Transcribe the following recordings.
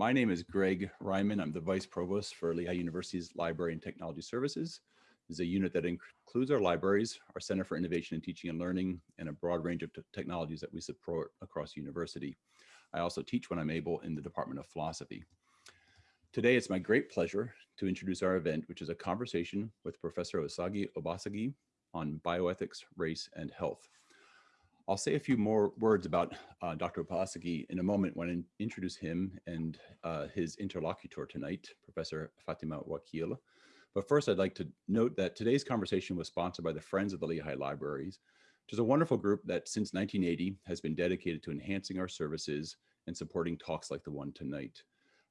My name is Greg Reihman. I'm the Vice Provost for Lehigh University's Library and Technology Services. This is a unit that includes our libraries, our Center for Innovation in Teaching and Learning, and a broad range of technologies that we support across the university. I also teach when I'm able in the Department of Philosophy. Today, it's my great pleasure to introduce our event, which is a conversation with Professor Osagie Obasogie on bioethics, race, and health. I'll say a few more words about uh, Dr. Obasogie in a moment when I introduce him and uh, his interlocutor tonight, Professor Fathima Wakeel. But first, I'd like to note that today's conversation was sponsored by the Friends of the Lehigh Libraries, which is a wonderful group that since 1980 has been dedicated to enhancing our services and supporting talks like the one tonight.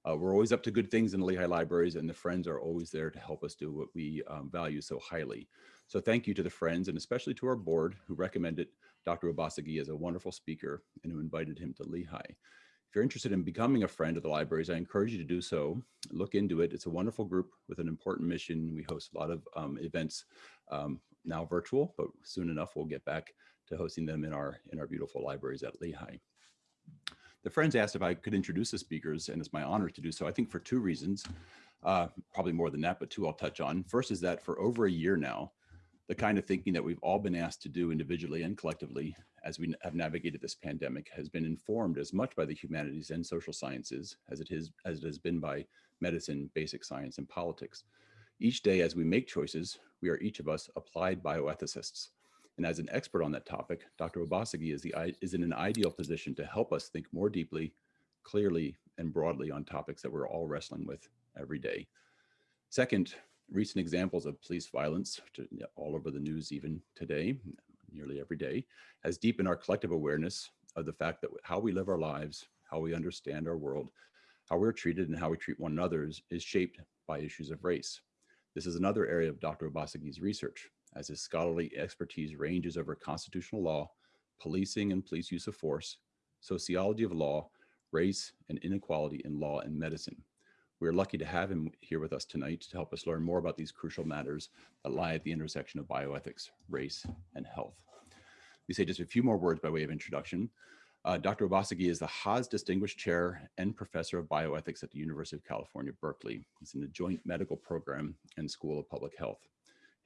Uh, we're always up to good things in the Lehigh Libraries and the Friends are always there to help us do what we um, value so highly. So thank you to the Friends and especially to our board who recommended Dr. Obasogie is a wonderful speaker and who invited him to Lehigh. If you're interested in becoming a friend of the libraries, I encourage you to do so. Look into it. It's a wonderful group with an important mission. We host a lot of um, events um, now virtual, but soon enough we'll get back to hosting them in our in our beautiful libraries at Lehigh. The friends asked if I could introduce the speakers, and it's my honor to do so. I think for two reasons, uh, probably more than that, but two I'll touch on. First is that for over a year now, the kind of thinking that we've all been asked to do individually and collectively as we have navigated this pandemic has been informed as much by the humanities and social sciences as it is as it has been by medicine, basic science, and politics. Each day as we make choices, we are each of us applied bioethicists. And as an expert on that topic, Dr. Obasogie is, the, is in an ideal position to help us think more deeply, clearly, and broadly on topics that we're all wrestling with every day. Second, recent examples of police violence, all over the news even today, nearly every day, has deepened our collective awareness of the fact that how we live our lives, how we understand our world, how we're treated and how we treat one another is, shaped by issues of race. This is another area of Dr. Obasogie's research, as his scholarly expertise ranges over constitutional law, policing and police use of force, sociology of law, race, and inequality in law and medicine. We're lucky to have him here with us tonight to help us learn more about these crucial matters that lie at the intersection of bioethics, race, and health. We say just a few more words by way of introduction. Uh, Dr. Obasogie is the Haas Distinguished Chair and Professor of Bioethics at the University of California, Berkeley. He's in the Joint Medical Program and School of Public Health.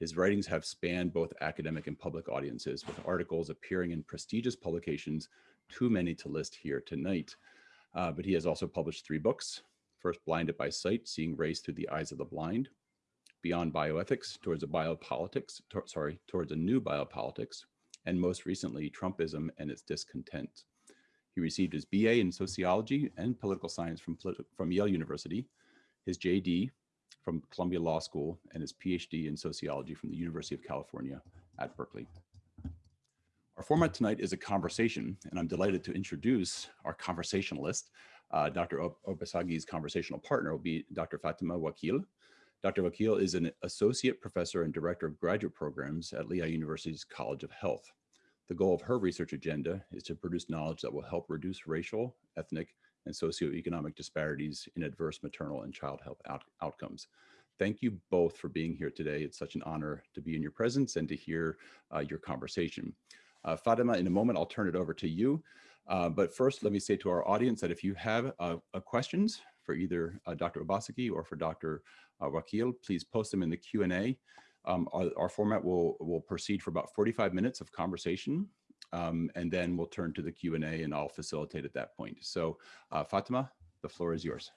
His writings have spanned both academic and public audiences with articles appearing in prestigious publications, too many to list here tonight. Uh, but he has also published three books, First, Blinded by Sight, Seeing Race Through the Eyes of the Blind. Beyond Bioethics, Towards a Biopolitics, to, sorry, Towards a New Biopolitics. And most recently, Trumpism and Its Discontent. He received his BA in Sociology and Political Science from, from Yale University, his JD from Columbia Law School, and his PhD in Sociology from the University of California at Berkeley. Our format tonight is a conversation, and I'm delighted to introduce our conversationalist, uh, Dr. Obasogie's conversational partner will be Dr. Fathima Wakeel. Dr. Wakeel is an associate professor and director of graduate programs at Lehigh University's College of Health. The goal of her research agenda is to produce knowledge that will help reduce racial, ethnic, and socioeconomic disparities in adverse maternal and child health out outcomes. Thank you both for being here today. It's such an honor to be in your presence and to hear uh, your conversation. Uh, Fathima, in a moment, I'll turn it over to you. Uh, but first, let me say to our audience that if you have uh, questions for either uh, Dr. Obasogie or for Dr. Uh, Wakeel, please post them in the Q&A. Um, our, our, format will, will proceed for about 45 minutes of conversation, um, and then we'll turn to the Q&A and I'll facilitate at that point. So uh, Fathima, the floor is yours.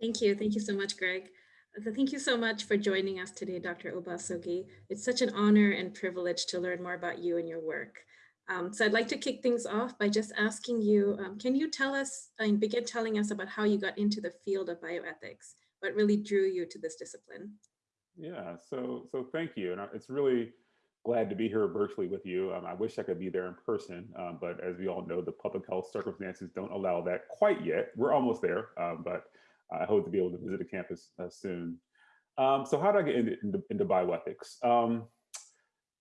Thank you. Thank you so much, Greg. Thank you so much for joining us today, Dr. Obasogie. It's such an honor and privilege to learn more about you and your work. Um, so I'd like to kick things off by just asking you, um, can you tell us and begin telling us about how you got into the field of bioethics? What really drew you to this discipline? Yeah, so so thank you. And it's really glad to be here virtually with you. Um, I wish I could be there in person, um, but as we all know, the public health circumstances don't allow that quite yet. We're almost there, um, but I hope to be able to visit the campus uh, soon. Um, so how did I get into, into, into bioethics?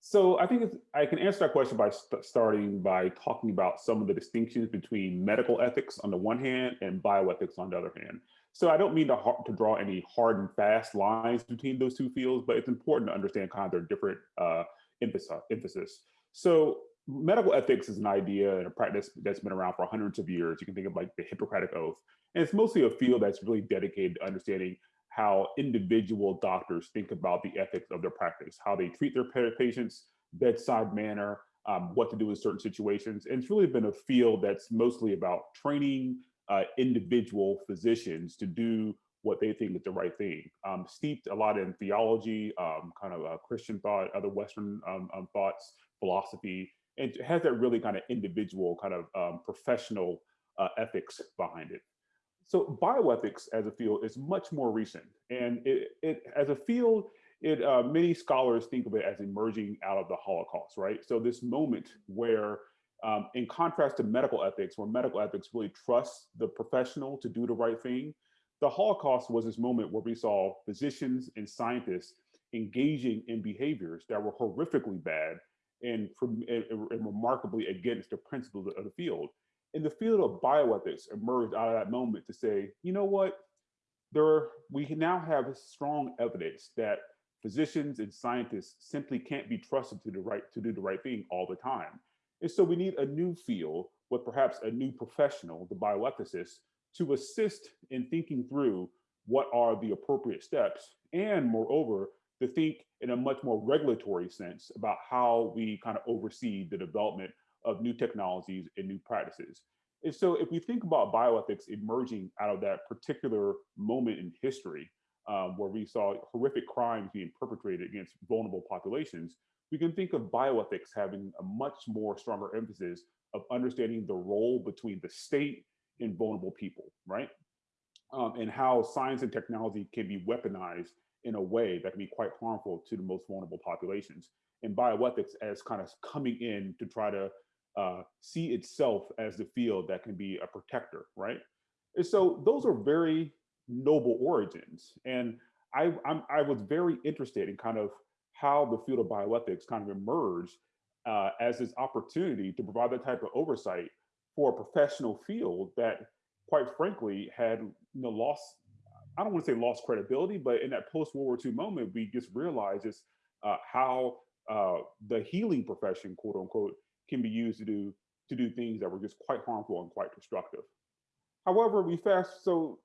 So I think I can answer that question by st starting by talking about some of the distinctions between medical ethics on the one hand and bioethics on the other hand. So I don't mean to, to draw any hard and fast lines between those two fields, but it's important to understand kind of their different uh, emphasis. So medical ethics is an idea and a practice that's been around for hundreds of years. You can think of like the Hippocratic Oath. And it's mostly a field that's really dedicated to understanding how individual doctors think about the ethics of their practice, how they treat their patients, bedside manner, um, what to do in certain situations. And it's really been a field that's mostly about training uh, individual physicians to do what they think is the right thing. Um, steeped a lot in theology, um, kind of Christian thought, other Western um, um, thoughts, philosophy, and has that really kind of individual, kind of um, professional uh, ethics behind it. So bioethics as a field is much more recent, and it, it as a field, it uh, many scholars think of it as emerging out of the Holocaust, right? So this moment where, um, in contrast to medical ethics, where medical ethics really trusts the professional to do the right thing, the Holocaust was this moment where we saw physicians and scientists engaging in behaviors that were horrifically bad and, and, and remarkably against the principles of the field. And the field of bioethics emerged out of that moment to say, you know what, there we now have strong evidence that physicians and scientists simply can't be trusted to the right to do the right thing all the time. And so we need a new field with perhaps a new professional, the bioethicist, to assist in thinking through what are the appropriate steps and moreover to think in a much more regulatory sense about how we kind of oversee the development of new technologies and new practices. And so if we think about bioethics emerging out of that particular moment in history, um, where we saw horrific crimes being perpetrated against vulnerable populations, we can think of bioethics having a much more stronger emphasis of understanding the role between the state and vulnerable people, right? Um, and how science and technology can be weaponized in a way that can be quite harmful to the most vulnerable populations. And bioethics as kind of coming in to try to uh, see itself as the field that can be a protector, right? And so those are very noble origins. And I, I'm, i was very interested in kind of how the field of bioethics kind of emerged uh, as this opportunity to provide that type of oversight for a professional field that quite frankly had you know lost I don't want to say lost credibility, but in that post World War II moment, we just realized just uh, how uh, the healing profession, quote unquote, can be used to do to do things that were just quite harmful and quite destructive. However, we fast so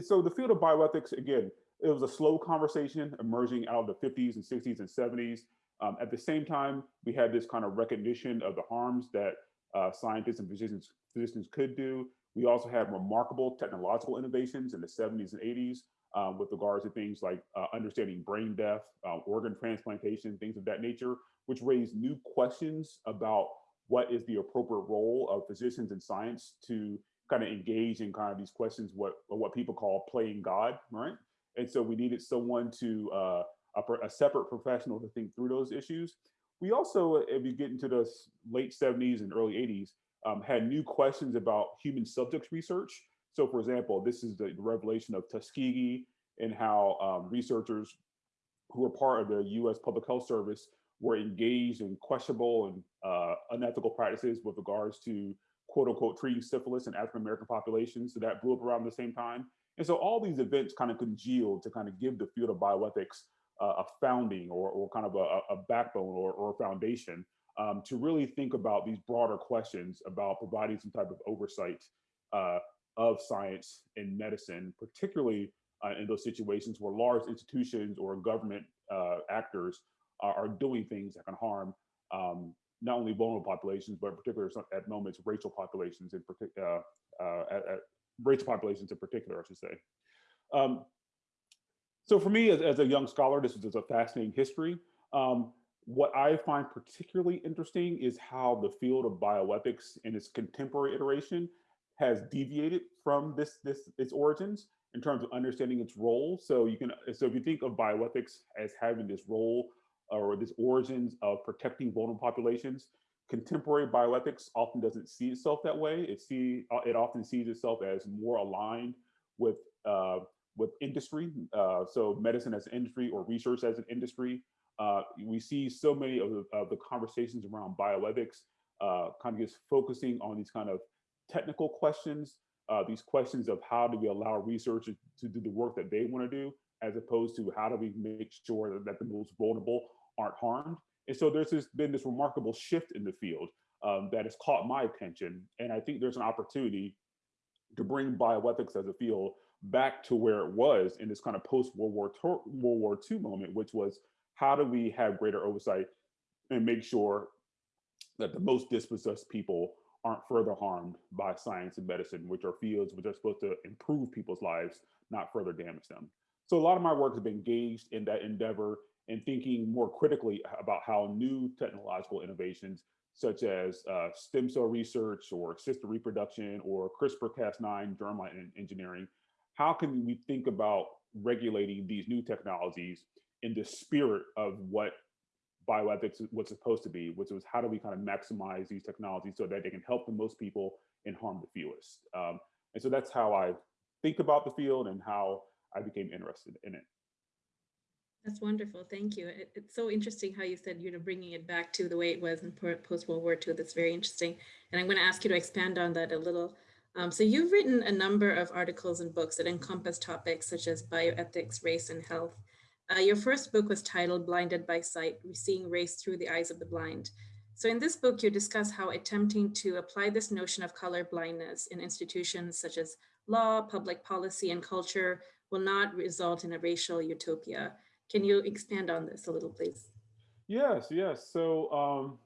so the field of bioethics again, it was a slow conversation emerging out of the 50s and 60s and 70s. Um, at the same time, we had this kind of recognition of the harms that uh, scientists and physicians, physicians could do. We also had remarkable technological innovations in the 70s and 80s um, with regards to things like uh, understanding brain death, uh, organ transplantation, things of that nature, which raised new questions about what is the appropriate role of physicians and science to kind of engage in kind of these questions, what what people call playing God, right? And so we needed someone to uh, a, a separate professional to think through those issues. We also, if you get into the late 70s and early 80s, um, had new questions about human subjects research. So for example, this is the revelation of Tuskegee and how um, researchers who were part of the US Public Health Service were engaged in questionable and uh, unethical practices with regards to quote unquote treating syphilis in African American populations. So that blew up around the same time. And so all these events kind of congealed to kind of give the field of bioethics uh, a founding or, or kind of a, a backbone or, or a foundation um, to really think about these broader questions about providing some type of oversight uh, of science and medicine, particularly uh, in those situations where large institutions or government uh, actors are, are, doing things that can harm um, not only vulnerable populations, but particularly at moments racial populations in particular, uh, uh, racial populations in particular, I should say. Um, so for me, as, as, a young scholar, this is a fascinating history. Um, what I find particularly interesting is how the field of bioethics in its contemporary iteration has deviated from this, this its origins in terms of understanding its role. So you can, so if you think of bioethics as having this role or this origins of protecting vulnerable populations, contemporary bioethics often doesn't see itself that way. It see uh, it often sees itself as more aligned with uh, with industry. Uh, so medicine as an industry or research as an industry. Uh, we see so many of the, of the conversations around bioethics uh, kind of just focusing on these kind of technical questions, uh, these questions of how do we allow researchers to do the work that they want to do, as opposed to how do we make sure that, that the most vulnerable aren't harmed. And so there's this, been this remarkable shift in the field um, that has caught my attention. And I think there's an opportunity to bring bioethics as a field back to where it was in this kind of post World War World War II moment, which was how do we have greater oversight and make sure that the most dispossessed people aren't further harmed by science and medicine, which are fields which are supposed to improve people's lives, not further damage them. So a lot of my work has been engaged in that endeavor and thinking more critically about how new technological innovations such as uh, stem cell research or assisted reproduction or CRISPR-Cas9 germline engineering, how can we think about regulating these new technologies in the spirit of what bioethics was supposed to be, which was how do we kind of maximize these technologies so that they can help the most people and harm the fewest. Um, and so that's how I think about the field and how I became interested in it. That's wonderful. Thank you. It, it's so interesting how you said, you know, bringing it back to the way it was in post World War II. That's very interesting. And I'm going to ask you to expand on that a little. Um, so you've written a number of articles and books that encompass topics such as bioethics, race, and health. Uh, your first book was titled Blinded by Sight, Seeing Race Through the Eyes of the Blind. So in this book, you discuss how attempting to apply this notion of color blindness in institutions such as law, public policy, and culture will not result in a racial utopia. Can you expand on this a little, please? Yes, yes. So, um,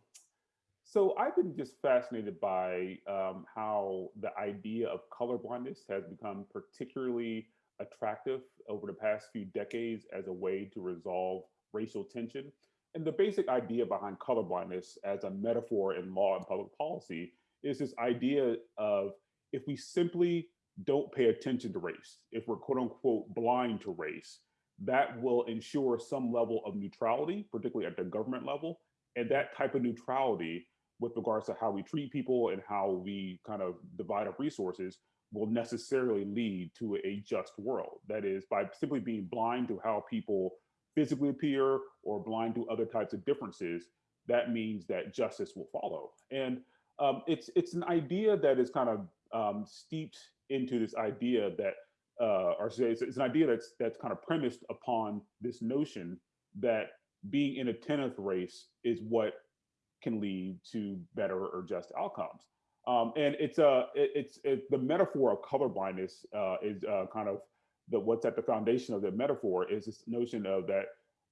so I've been just fascinated by um, how the idea of colorblindness has become particularly attractive over the past few decades as a way to resolve racial tension. And the basic idea behind colorblindness as a metaphor in law and public policy is this idea of if we simply don't pay attention to race, if we're quote unquote blind to race, that will ensure some level of neutrality, particularly at the government level. And that type of neutrality with regards to how we treat people and how we kind of divide up resources will necessarily lead to a just world. That is by simply being blind to how people physically appear or blind to other types of differences, that means that justice will follow. And um, it's, it's an idea that is kind of um, steeped into this idea that uh, or it's, it's, an idea that's that's kind of premised upon this notion that being in a tenth race is what can lead to better or just outcomes. Um, and it's a uh, it, it's it, the metaphor of colorblindness uh, is uh, kind of the what's at the foundation of the metaphor is this notion of that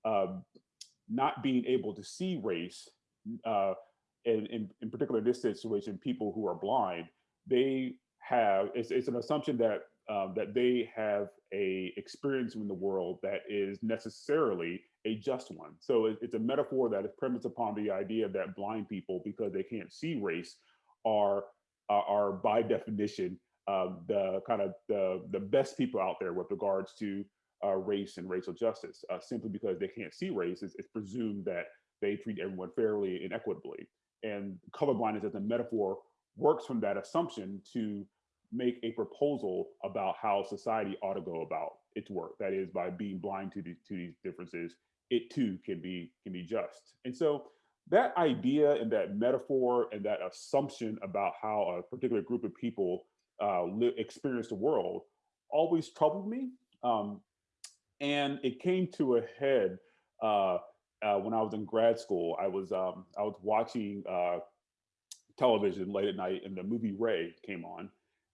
um, not being able to see race, uh, and in, in particular in this situation, people who are blind, they have it's, it's an assumption that um, that they have a experience in the world that is necessarily a just one. So it, it's a metaphor that is premised upon the idea that blind people, because they can't see race, are uh, are by definition um, the kind of the the best people out there with regards to uh, race and racial justice. Uh, simply because they can't see race, it's, it's presumed that they treat everyone fairly and equitably. And colorblindness as a metaphor works from that assumption to make a proposal about how society ought to go about its work. That is by being blind to these, to these differences, it too can be, can be just. And so that idea and that metaphor and that assumption about how a particular group of people uh, experience the world always troubled me. Um, and it came to a head uh, uh, when I was in grad school. I was um, I was watching uh, television late at night, and the movie Ray came on,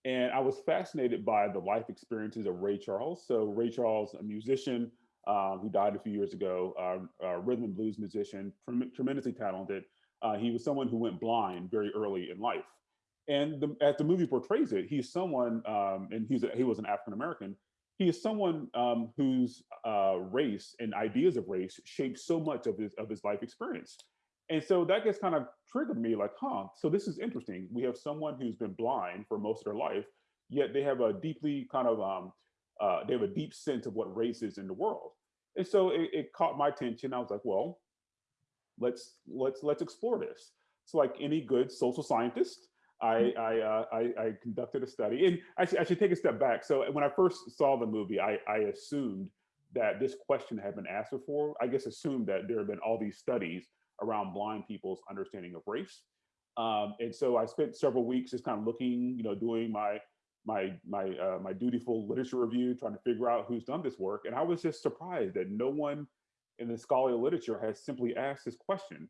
and I was fascinated by the life experiences of Ray Charles. So Ray Charles, a musician um, who died a few years ago, uh, a rhythm and blues musician, trem tremendously talented. Uh, he was someone who went blind very early in life. And the, as the movie portrays it, he's someone, um, and he's a, he was an African American. He is someone um, whose uh, race and ideas of race shaped so much of his of his life experience. And so that gets kind of triggered me like, huh, so this is interesting. We have someone who's been blind for most of their life, yet they have a deeply kind of, um, uh, they have a deep sense of what race is in the world. And so it, it caught my attention. I was like, well, let's let's let's explore this. So like any good social scientist, I I, uh, I, I conducted a study, and I should, I should take a step back. So when I first saw the movie, I, I assumed that this question had been asked before. I guess assumed that there have been all these studies around blind people's understanding of race. Um, and so I spent several weeks just kind of looking, you know, doing my my my uh, my dutiful literature review, trying to figure out who's done this work. And I was just surprised that no one in the scholarly literature has simply asked this question: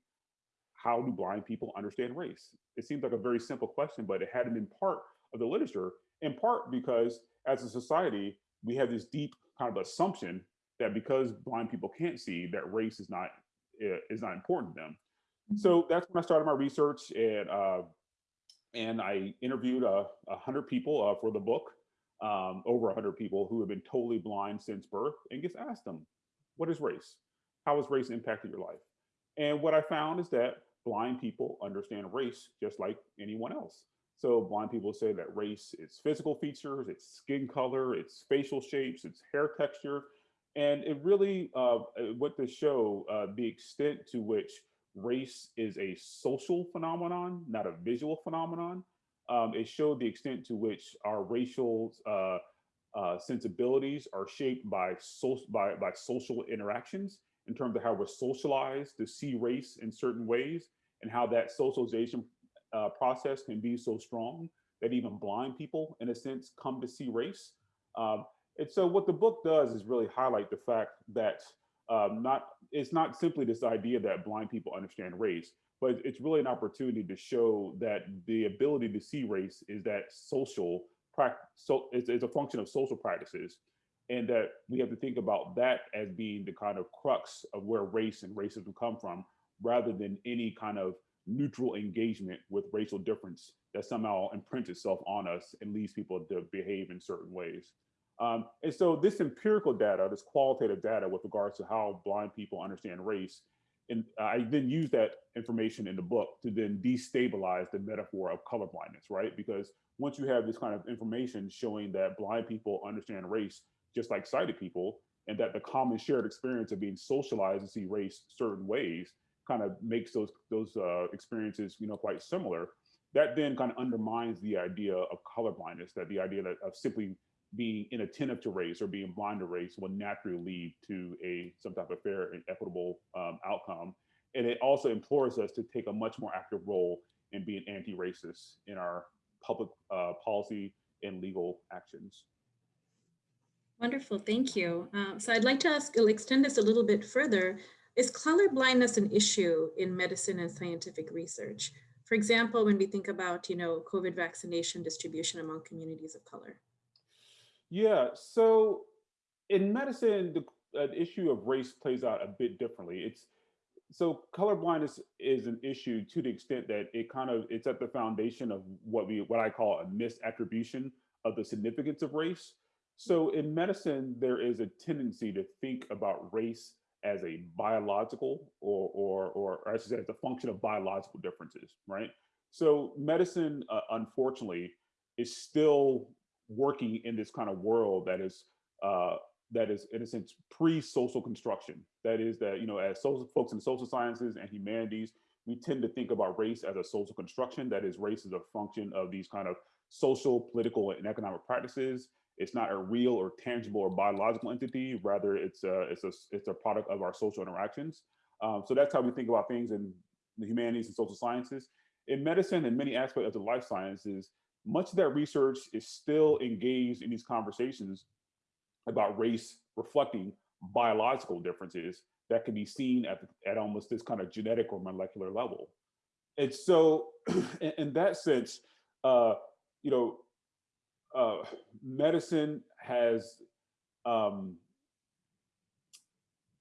how do blind people understand race? It seems like a very simple question, but it hadn't been part of the literature, in part because as a society, we have this deep kind of assumption that because blind people can't see, that race is not is not important to them. So that's when I started my research, and uh, and I interviewed a uh, hundred people uh, for the book, um, over a hundred people who have been totally blind since birth, and just asked them, "What is race? How has race impacted your life?" And what I found is that blind people understand race just like anyone else. So blind people say that race is physical features, it's skin color, it's facial shapes, it's hair texture. And it really uh, went to show uh, the extent to which race is a social phenomenon, not a visual phenomenon. Um, it showed the extent to which our racial uh, uh, sensibilities are shaped by, so, by, by social interactions in terms of how we're socialized to see race in certain ways and how that socialization uh, process can be so strong that even blind people, in a sense, come to see race. Um, and so what the book does is really highlight the fact that um, not it's not simply this idea that blind people understand race, but it's really an opportunity to show that the ability to see race is that social practice, so it's, it's a function of social practices and that we have to think about that as being the kind of crux of where race and racism come from rather than any kind of neutral engagement with racial difference that somehow imprints itself on us and leads people to behave in certain ways. Um, and so this empirical data, this qualitative data with regards to how blind people understand race, and I then use that information in the book to then destabilize the metaphor of colorblindness, right? Because once you have this kind of information showing that blind people understand race just like sighted people, and that the common shared experience of being socialized to see race certain ways kind of makes those those uh, experiences, you know, quite similar. That then kind of undermines the idea of colorblindness, that the idea that of simply being inattentive to race or being blind to race will naturally lead to a some type of fair and equitable um, outcome. And it also implores us to take a much more active role in being anti-racist in our public uh, policy and legal actions. Wonderful, thank you. Uh, so I'd like to ask, extend this a little bit further. Is color blindness an issue in medicine and scientific research? For example, when we think about, you know, COVID vaccination distribution among communities of color. Yeah, so in medicine, the uh, issue of race plays out a bit differently. It's so color blindness is an issue to the extent that it kind of it's at the foundation of what we what I call a misattribution of the significance of race. So in medicine, there is a tendency to think about race as a biological or, or, or I should say as a function of biological differences, right? So medicine, uh, unfortunately, is still working in this kind of world that is uh, that is in a sense pre-social construction. That is that you know as social folks in social sciences and humanities, we tend to think about race as a social construction. That is, race is a function of these kind of social, political, and economic practices it's not a real or tangible or biological entity. Rather, it's a it's a it's a product of our social interactions. Um, so that's how we think about things in the humanities and social sciences. In medicine and many aspects of the life sciences, much of that research is still engaged in these conversations about race reflecting biological differences that can be seen at, at almost this kind of genetic or molecular level. And so in, in that sense, uh, you know, uh, medicine has um,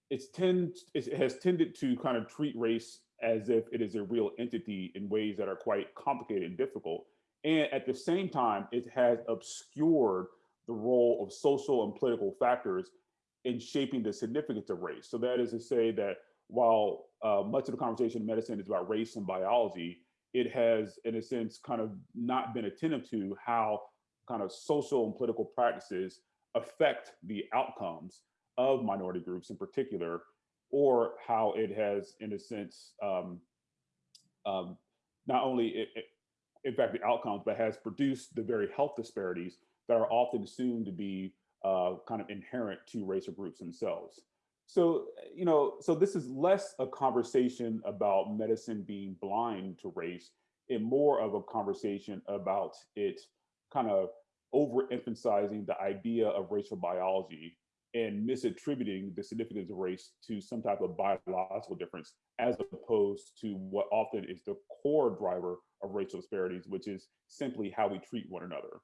it's tend it has tended to kind of treat race as if it is a real entity in ways that are quite complicated and difficult. And at the same time, it has obscured the role of social and political factors in shaping the significance of race. So that is to say that while uh, much of the conversation in medicine is about race and biology, it has, in a sense, kind of not been attentive to how kind of social and political practices affect the outcomes of minority groups in particular, or how it has, in a sense, um, um, not only it, it, in fact the outcomes, but has produced the very health disparities that are often assumed to be uh, kind of inherent to racial groups themselves. So, you know, so this is less a conversation about medicine being blind to race and more of a conversation about it kind of overemphasizing the idea of racial biology and misattributing the significance of race to some type of biological difference, as opposed to what often is the core driver of racial disparities, which is simply how we treat one another.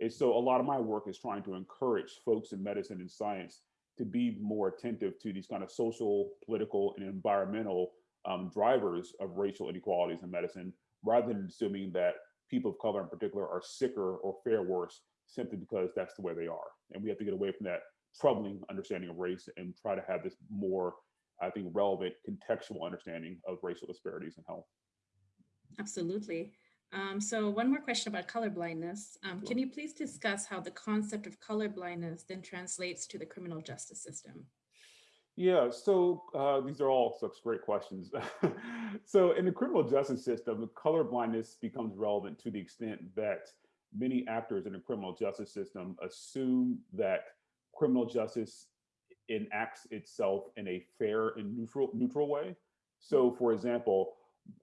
And so a lot of my work is trying to encourage folks in medicine and science to be more attentive to these kind of social, political, and environmental um, drivers of racial inequalities in medicine, rather than assuming that people of color in particular are sicker or fare worse simply because that's the way they are. And we have to get away from that troubling understanding of race and try to have this more, I think, relevant contextual understanding of racial disparities in health. Absolutely. Um, so one more question about color blindness. Um, can you please discuss how the concept of color blindness then translates to the criminal justice system? Yeah, so uh, these are all such great questions. so in the criminal justice system, color blindness becomes relevant to the extent that many actors in the criminal justice system assume that criminal justice enacts itself in a fair and neutral neutral way. So for example,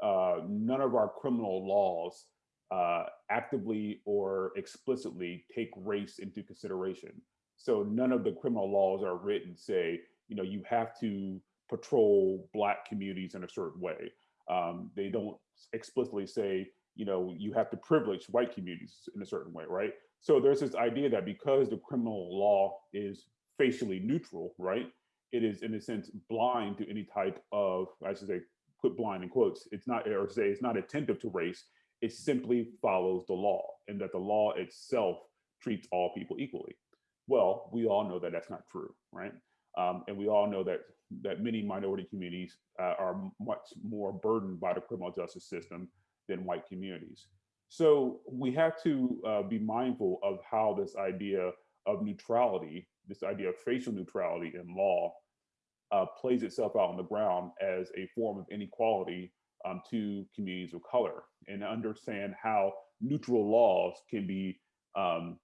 uh, none of our criminal laws uh, actively or explicitly take race into consideration. So none of the criminal laws are written say, you know, you have to patrol black communities in a certain way. Um, they don't explicitly say, you know, you have to privilege white communities in a certain way, right? So there's this idea that because the criminal law is facially neutral, right? It is in a sense blind to any type of, I should say, put blind in quotes. It's not, or say it's not attentive to race. It simply follows the law and that the law itself treats all people equally. Well, we all know that that's not true, right? Um, and we all know that that many minority communities uh, are much more burdened by the criminal justice system than white communities. So we have to uh, be mindful of how this idea of neutrality, this idea of facial neutrality in law, uh, plays itself out on the ground as a form of inequality um, to communities of color, and understand how neutral laws can be um,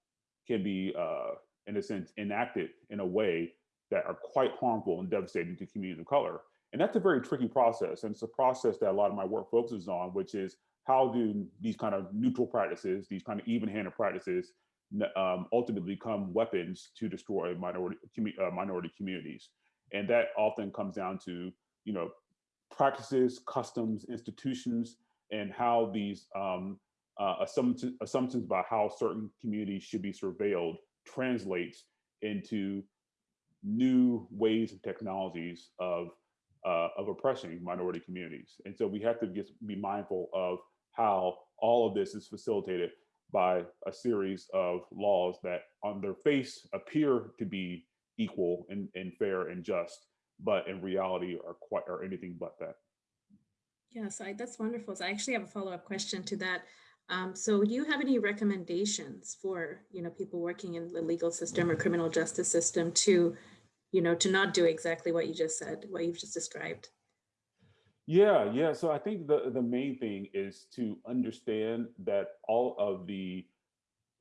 can be, uh, in a sense, enacted in a way that are quite harmful and devastating to communities of color. And that's a very tricky process. And it's a process that a lot of my work focuses on, which is how do these kind of neutral practices, these kind of even-handed practices, um, ultimately become weapons to destroy minority uh, minority communities, and that often comes down to you know practices, customs, institutions, and how these um, uh, assumptions, assumptions about how certain communities should be surveilled translates into new ways and technologies of uh, of oppressing minority communities. And so we have to just be mindful of how all of this is facilitated by a series of laws that on their face appear to be equal and, and fair and just, but in reality are quite are anything but that. Yes, I, that's wonderful. So I actually have a follow-up question to that. Um, so do you have any recommendations for, you know, people working in the legal system or criminal justice system to, you know, to not do exactly what you just said, what you've just described? Yeah, yeah. So I think the the main thing is to understand that all of the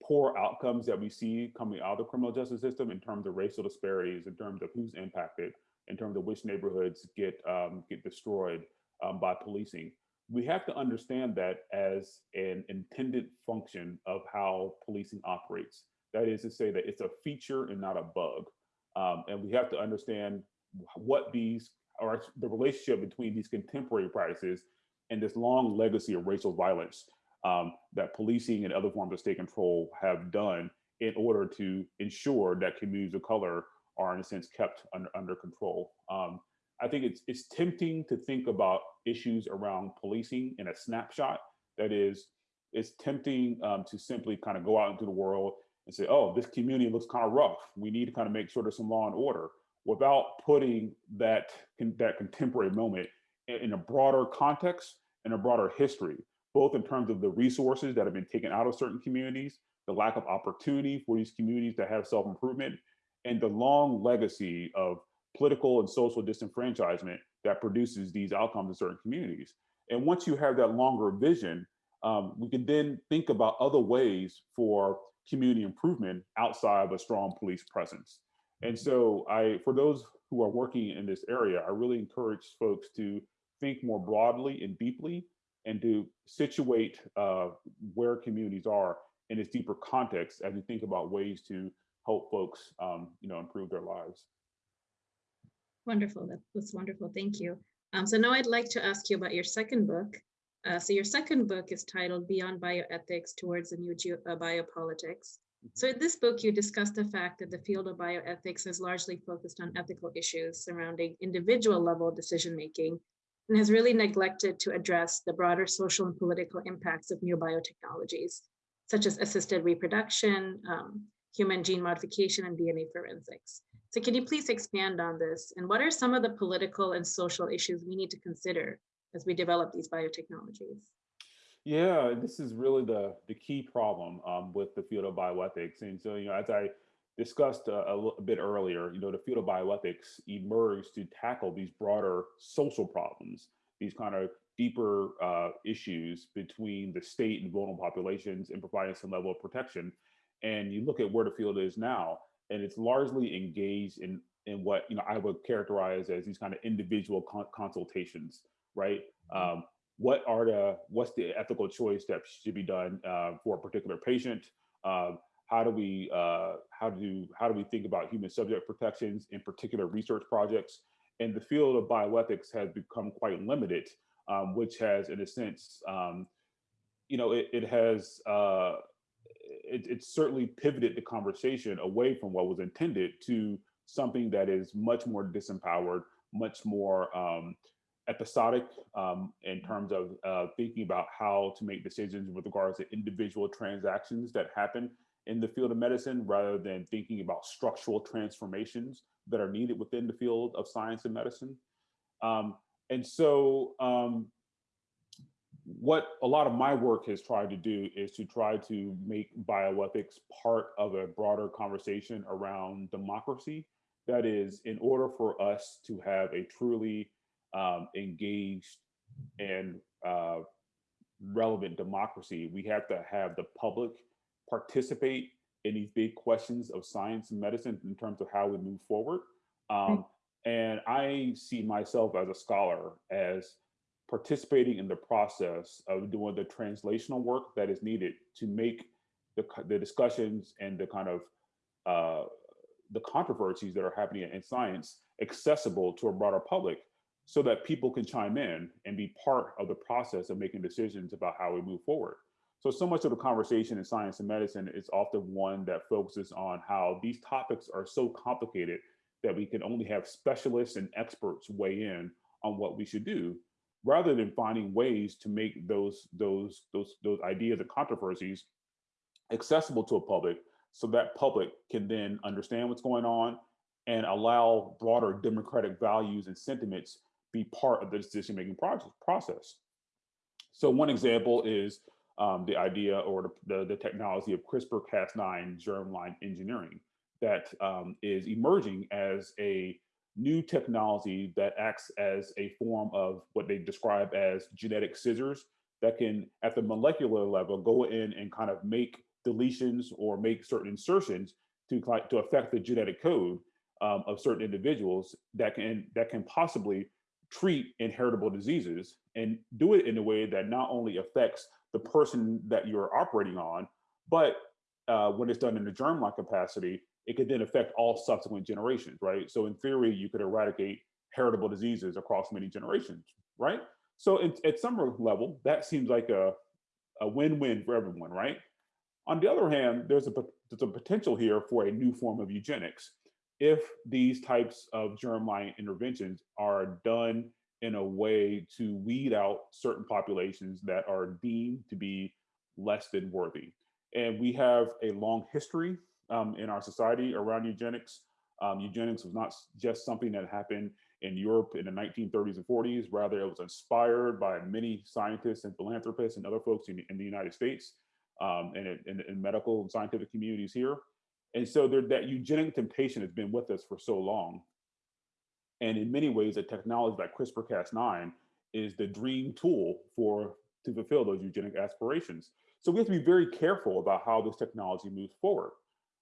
poor outcomes that we see coming out of the criminal justice system in terms of racial disparities, in terms of who's impacted, in terms of which neighborhoods get um, get destroyed um, by policing. We have to understand that as an intended function of how policing operates. That is to say that it's a feature and not a bug. Um, and we have to understand what these or the relationship between these contemporary practices and this long legacy of racial violence um, that policing and other forms of state control have done in order to ensure that communities of color are in a sense kept under, under control. Um, I think it's it's tempting to think about issues around policing in a snapshot. That is, it's tempting um, to simply kind of go out into the world and say, oh, this community looks kind of rough. We need to kind of make sure there's some law and order without putting that, that contemporary moment in a broader context and a broader history, both in terms of the resources that have been taken out of certain communities, the lack of opportunity for these communities to have self-improvement, and the long legacy of political and social disenfranchisement that produces these outcomes in certain communities. And once you have that longer vision, um, we can then think about other ways for community improvement outside of a strong police presence. And so I, for those who are working in this area, I really encourage folks to think more broadly and deeply and to situate uh, where communities are in its deeper context as we think about ways to help folks, um, you know, improve their lives. Wonderful. That, that's wonderful. Thank you. Um, so now I'd like to ask you about your second book. Uh, so your second book is titled Beyond Bioethics Towards a New uh, Biopolitics. So in this book, you discuss the fact that the field of bioethics is largely focused on ethical issues surrounding individual level decision-making and has really neglected to address the broader social and political impacts of new biotechnologies, such as assisted reproduction, um, human gene modification, and DNA forensics. So can you please expand on this? And what are some of the political and social issues we need to consider as we develop these biotechnologies? Yeah, this is really the the key problem um, with the field of bioethics. And so, you know, as I discussed a, a, little bit earlier, you know, the field of bioethics emerged to tackle these broader social problems, these kind of deeper uh, issues between the state and vulnerable populations and providing some level of protection. And you look at where the field is now, and it's largely engaged in in what you know I would characterize as these kind of individual con consultations, right? Um, what are the what's the ethical choice that should be done uh, for a particular patient? Uh, how do we uh, how do how do we think about human subject protections in particular research projects? And the field of bioethics has become quite limited, um, which has, in a sense, um, you know, it, it has uh, it, it's certainly pivoted the conversation away from what was intended to something that is much more disempowered, much more um, episodic um, in terms of uh, thinking about how to make decisions with regards to individual transactions that happen in the field of medicine rather than thinking about structural transformations that are needed within the field of science and medicine. Um, and so um, what a lot of my work has tried to do is to try to make bioethics part of a broader conversation around democracy. That is, in order for us to have a truly um, engaged and uh, relevant democracy, we have to have the public participate in these big questions of science and medicine in terms of how we move forward. Um, and I see myself as a scholar as participating in the process of doing the translational work that is needed to make the, the discussions and the kind of uh, the controversies that are happening in science accessible to a broader public so that people can chime in and be part of the process of making decisions about how we move forward. So, so much of the conversation in science and medicine is often one that focuses on how these topics are so complicated that we can only have specialists and experts weigh in on what we should do, rather than finding ways to make those those those those ideas and controversies accessible to a public so that public can then understand what's going on and allow broader democratic values and sentiments be part of the decision making process. So one example is um, the idea or the, the, technology of CRISPR-Cas9 germline engineering that um, is emerging as a new technology that acts as a form of what they describe as genetic scissors that can, at the molecular level, go in and kind of make deletions or make certain insertions to, to affect the genetic code um, of certain individuals that can that can possibly treat inheritable diseases and do it in a way that not only affects the person that you're operating on, but uh, when it's done in the germline capacity, it could then affect all subsequent generations, right? So in theory, you could eradicate heritable diseases across many generations, right? So at some level, that seems like a, a win-win for everyone, right? On the other hand, there's a, there's a potential here for a new form of eugenics if these types of germline interventions are done in a way to weed out certain populations that are deemed to be less than worthy. And we have a long history um, in our society around eugenics. Um, eugenics was not just something that happened in Europe in the 1930s and 40s, rather it was inspired by many scientists and philanthropists and other folks in, in the United States um, and in, in medical and scientific communities here. And so there, that eugenic temptation has been with us for so long. And in many ways, a technology like CRISPR-Cas9 is the dream tool for to fulfill those eugenic aspirations. So we have to be very careful about how this technology moves forward.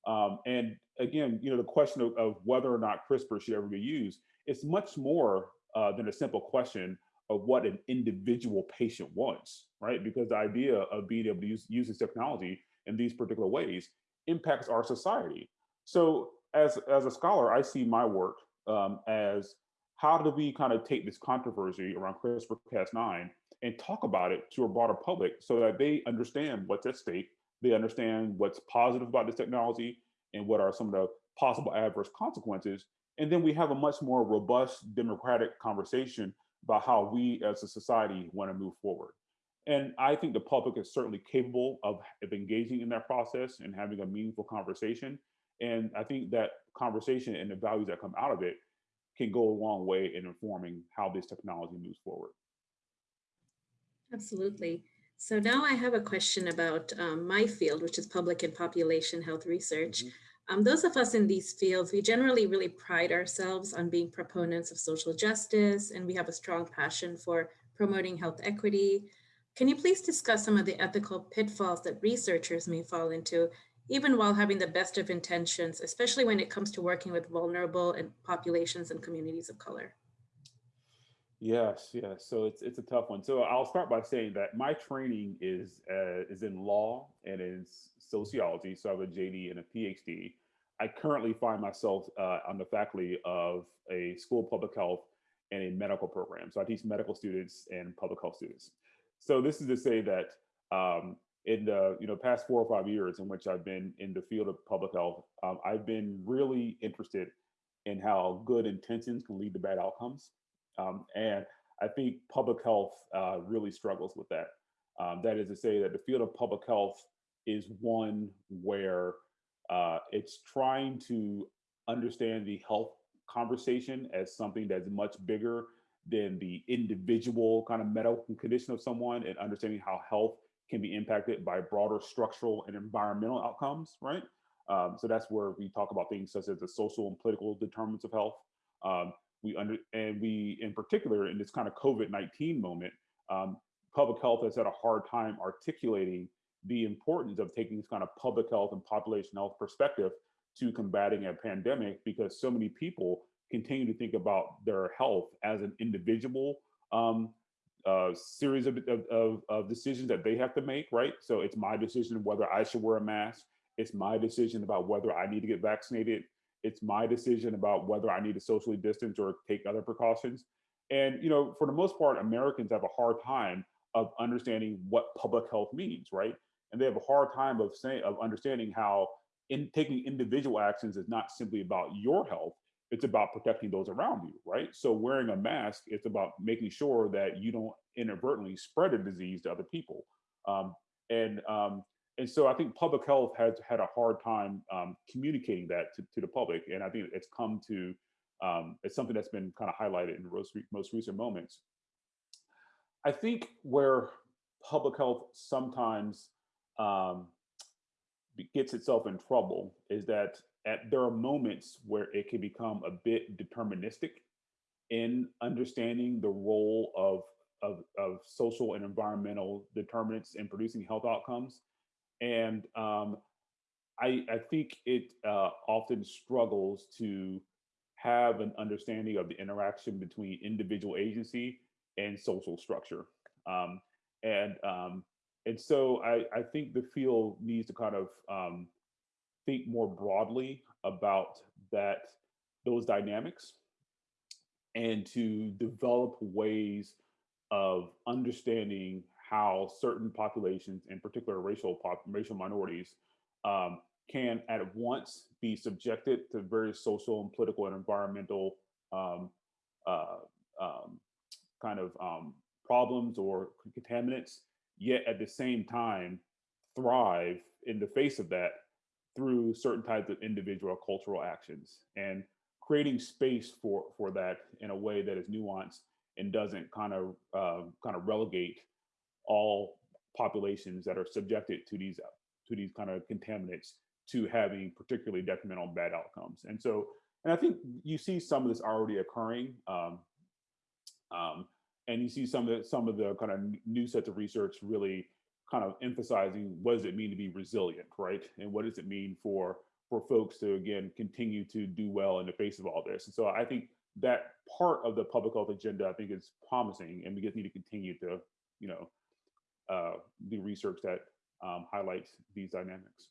Um, and again, you know, the question of, of, whether or not CRISPR should ever be used, it's much more uh, than a simple question of what an individual patient wants, right? Because the idea of being able to use, use this technology in these particular ways impacts our society. So as, as a scholar, I see my work um, as how do we kind of take this controversy around CRISPR-Cas9 and talk about it to a broader public so that they understand what's at stake, they understand what's positive about this technology and what are some of the possible adverse consequences. And then we have a much more robust democratic conversation about how we as a society want to move forward. And I think the public is certainly capable of, of engaging in that process and having a meaningful conversation. And I think that conversation and the values that come out of it can go a long way in informing how this technology moves forward. Absolutely. So now I have a question about um, my field, which is public and population health research. Mhm. Um, those of us in these fields, we generally really pride ourselves on being proponents of social justice, and we have a strong passion for promoting health equity. Can you please discuss some of the ethical pitfalls that researchers may fall into, even while having the best of intentions, especially when it comes to working with vulnerable and populations and communities of color? Yes, yes. So it's it's a tough one. So I'll start by saying that my training is uh, is in law and in sociology. So I have a JD and a PhD. I currently find myself uh, on the faculty of a school of public health and a medical program. So I teach medical students and public health students. So this is to say that um, in the you know past four or five years in which I've been in the field of public health, um, I've been really interested in how good intentions can lead to bad outcomes. Um, and I think public health uh, really struggles with that. Um, that is to say that the field of public health is one where uh, it's trying to understand the health conversation as something that's much bigger than the individual kind of medical condition of someone and understanding how health can be impacted by broader structural and environmental outcomes, right? Um, so that's where we talk about things such as the social and political determinants of health. Um, we under and we in particular in this kind of COVID-19 moment, um, public health has had a hard time articulating the importance of taking this kind of public health and population health perspective to combating a pandemic because so many people continue to think about their health as an individual um, uh, series of, of, of, decisions that they have to make, right? So it's my decision whether I should wear a mask. It's my decision about whether I need to get vaccinated. It's my decision about whether I need to socially distance or take other precautions. And you know, for the most part, Americans have a hard time of understanding what public health means, right? And they have a hard time of saying of understanding how in taking individual actions is not simply about your health, it's about protecting those around you, right? So wearing a mask, it's about making sure that you don't inadvertently spread a disease to other people. Um, and um, and so I think public health has had a hard time um, communicating that to, to, the public, and I think it's come to um, it's something that's been kind of highlighted in most, most recent moments. I think where public health sometimes um, gets itself in trouble is that at, there are moments where it can become a bit deterministic in understanding the role of, of, of social and environmental determinants in producing health outcomes. And um, I, I, think it uh, often struggles to have an understanding of the interaction between individual agency and social structure. Um, and um, and so I, I think the field needs to kind of um, think more broadly about that those dynamics and to develop ways of understanding how certain populations, in particular racial pop, racial minorities, um, can at once be subjected to various social and political and environmental um, uh, um, kind of um, problems or contaminants, yet at the same time thrive in the face of that through certain types of individual cultural actions and creating space for for that in a way that is nuanced and doesn't kind of uh, kind of relegate all populations that are subjected to these to these kind of contaminants to having particularly detrimental bad outcomes. And so, and I think you see some of this already occurring. Um, um, and you see some of the, some of the kind of new sets of research really kind of emphasizing what does it mean to be resilient, right? And what does it mean for for folks to again continue to do well in the face of all this? And so I think that part of the public health agenda I think is promising, and we just need to continue to you know uh, do research that um, highlights these dynamics.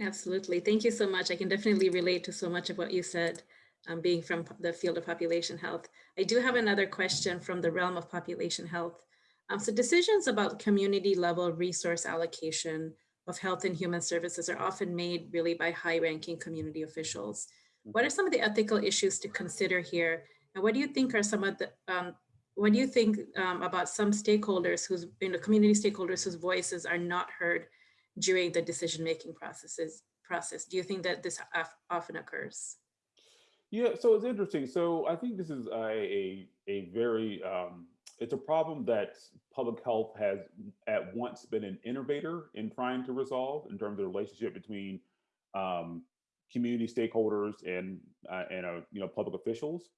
Absolutely. Thank you so much. I can definitely relate to so much of what you said, um, being from the field of population health. I do have another question from the realm of population health. Um, so decisions about community level resource allocation of health and human services are often made really by high ranking community officials. What are some of the ethical issues to consider here? And what do you think are some of the, um, what do you think um, about some stakeholders whose, you know, community stakeholders whose voices are not heard during the decision-making processes process? Do you think that this often occurs? Yeah, so it's interesting. So I think this is a a, a very um, it's a problem that public health has at once been an innovator in trying to resolve in terms of the relationship between um, community stakeholders and uh, and uh, you know public officials.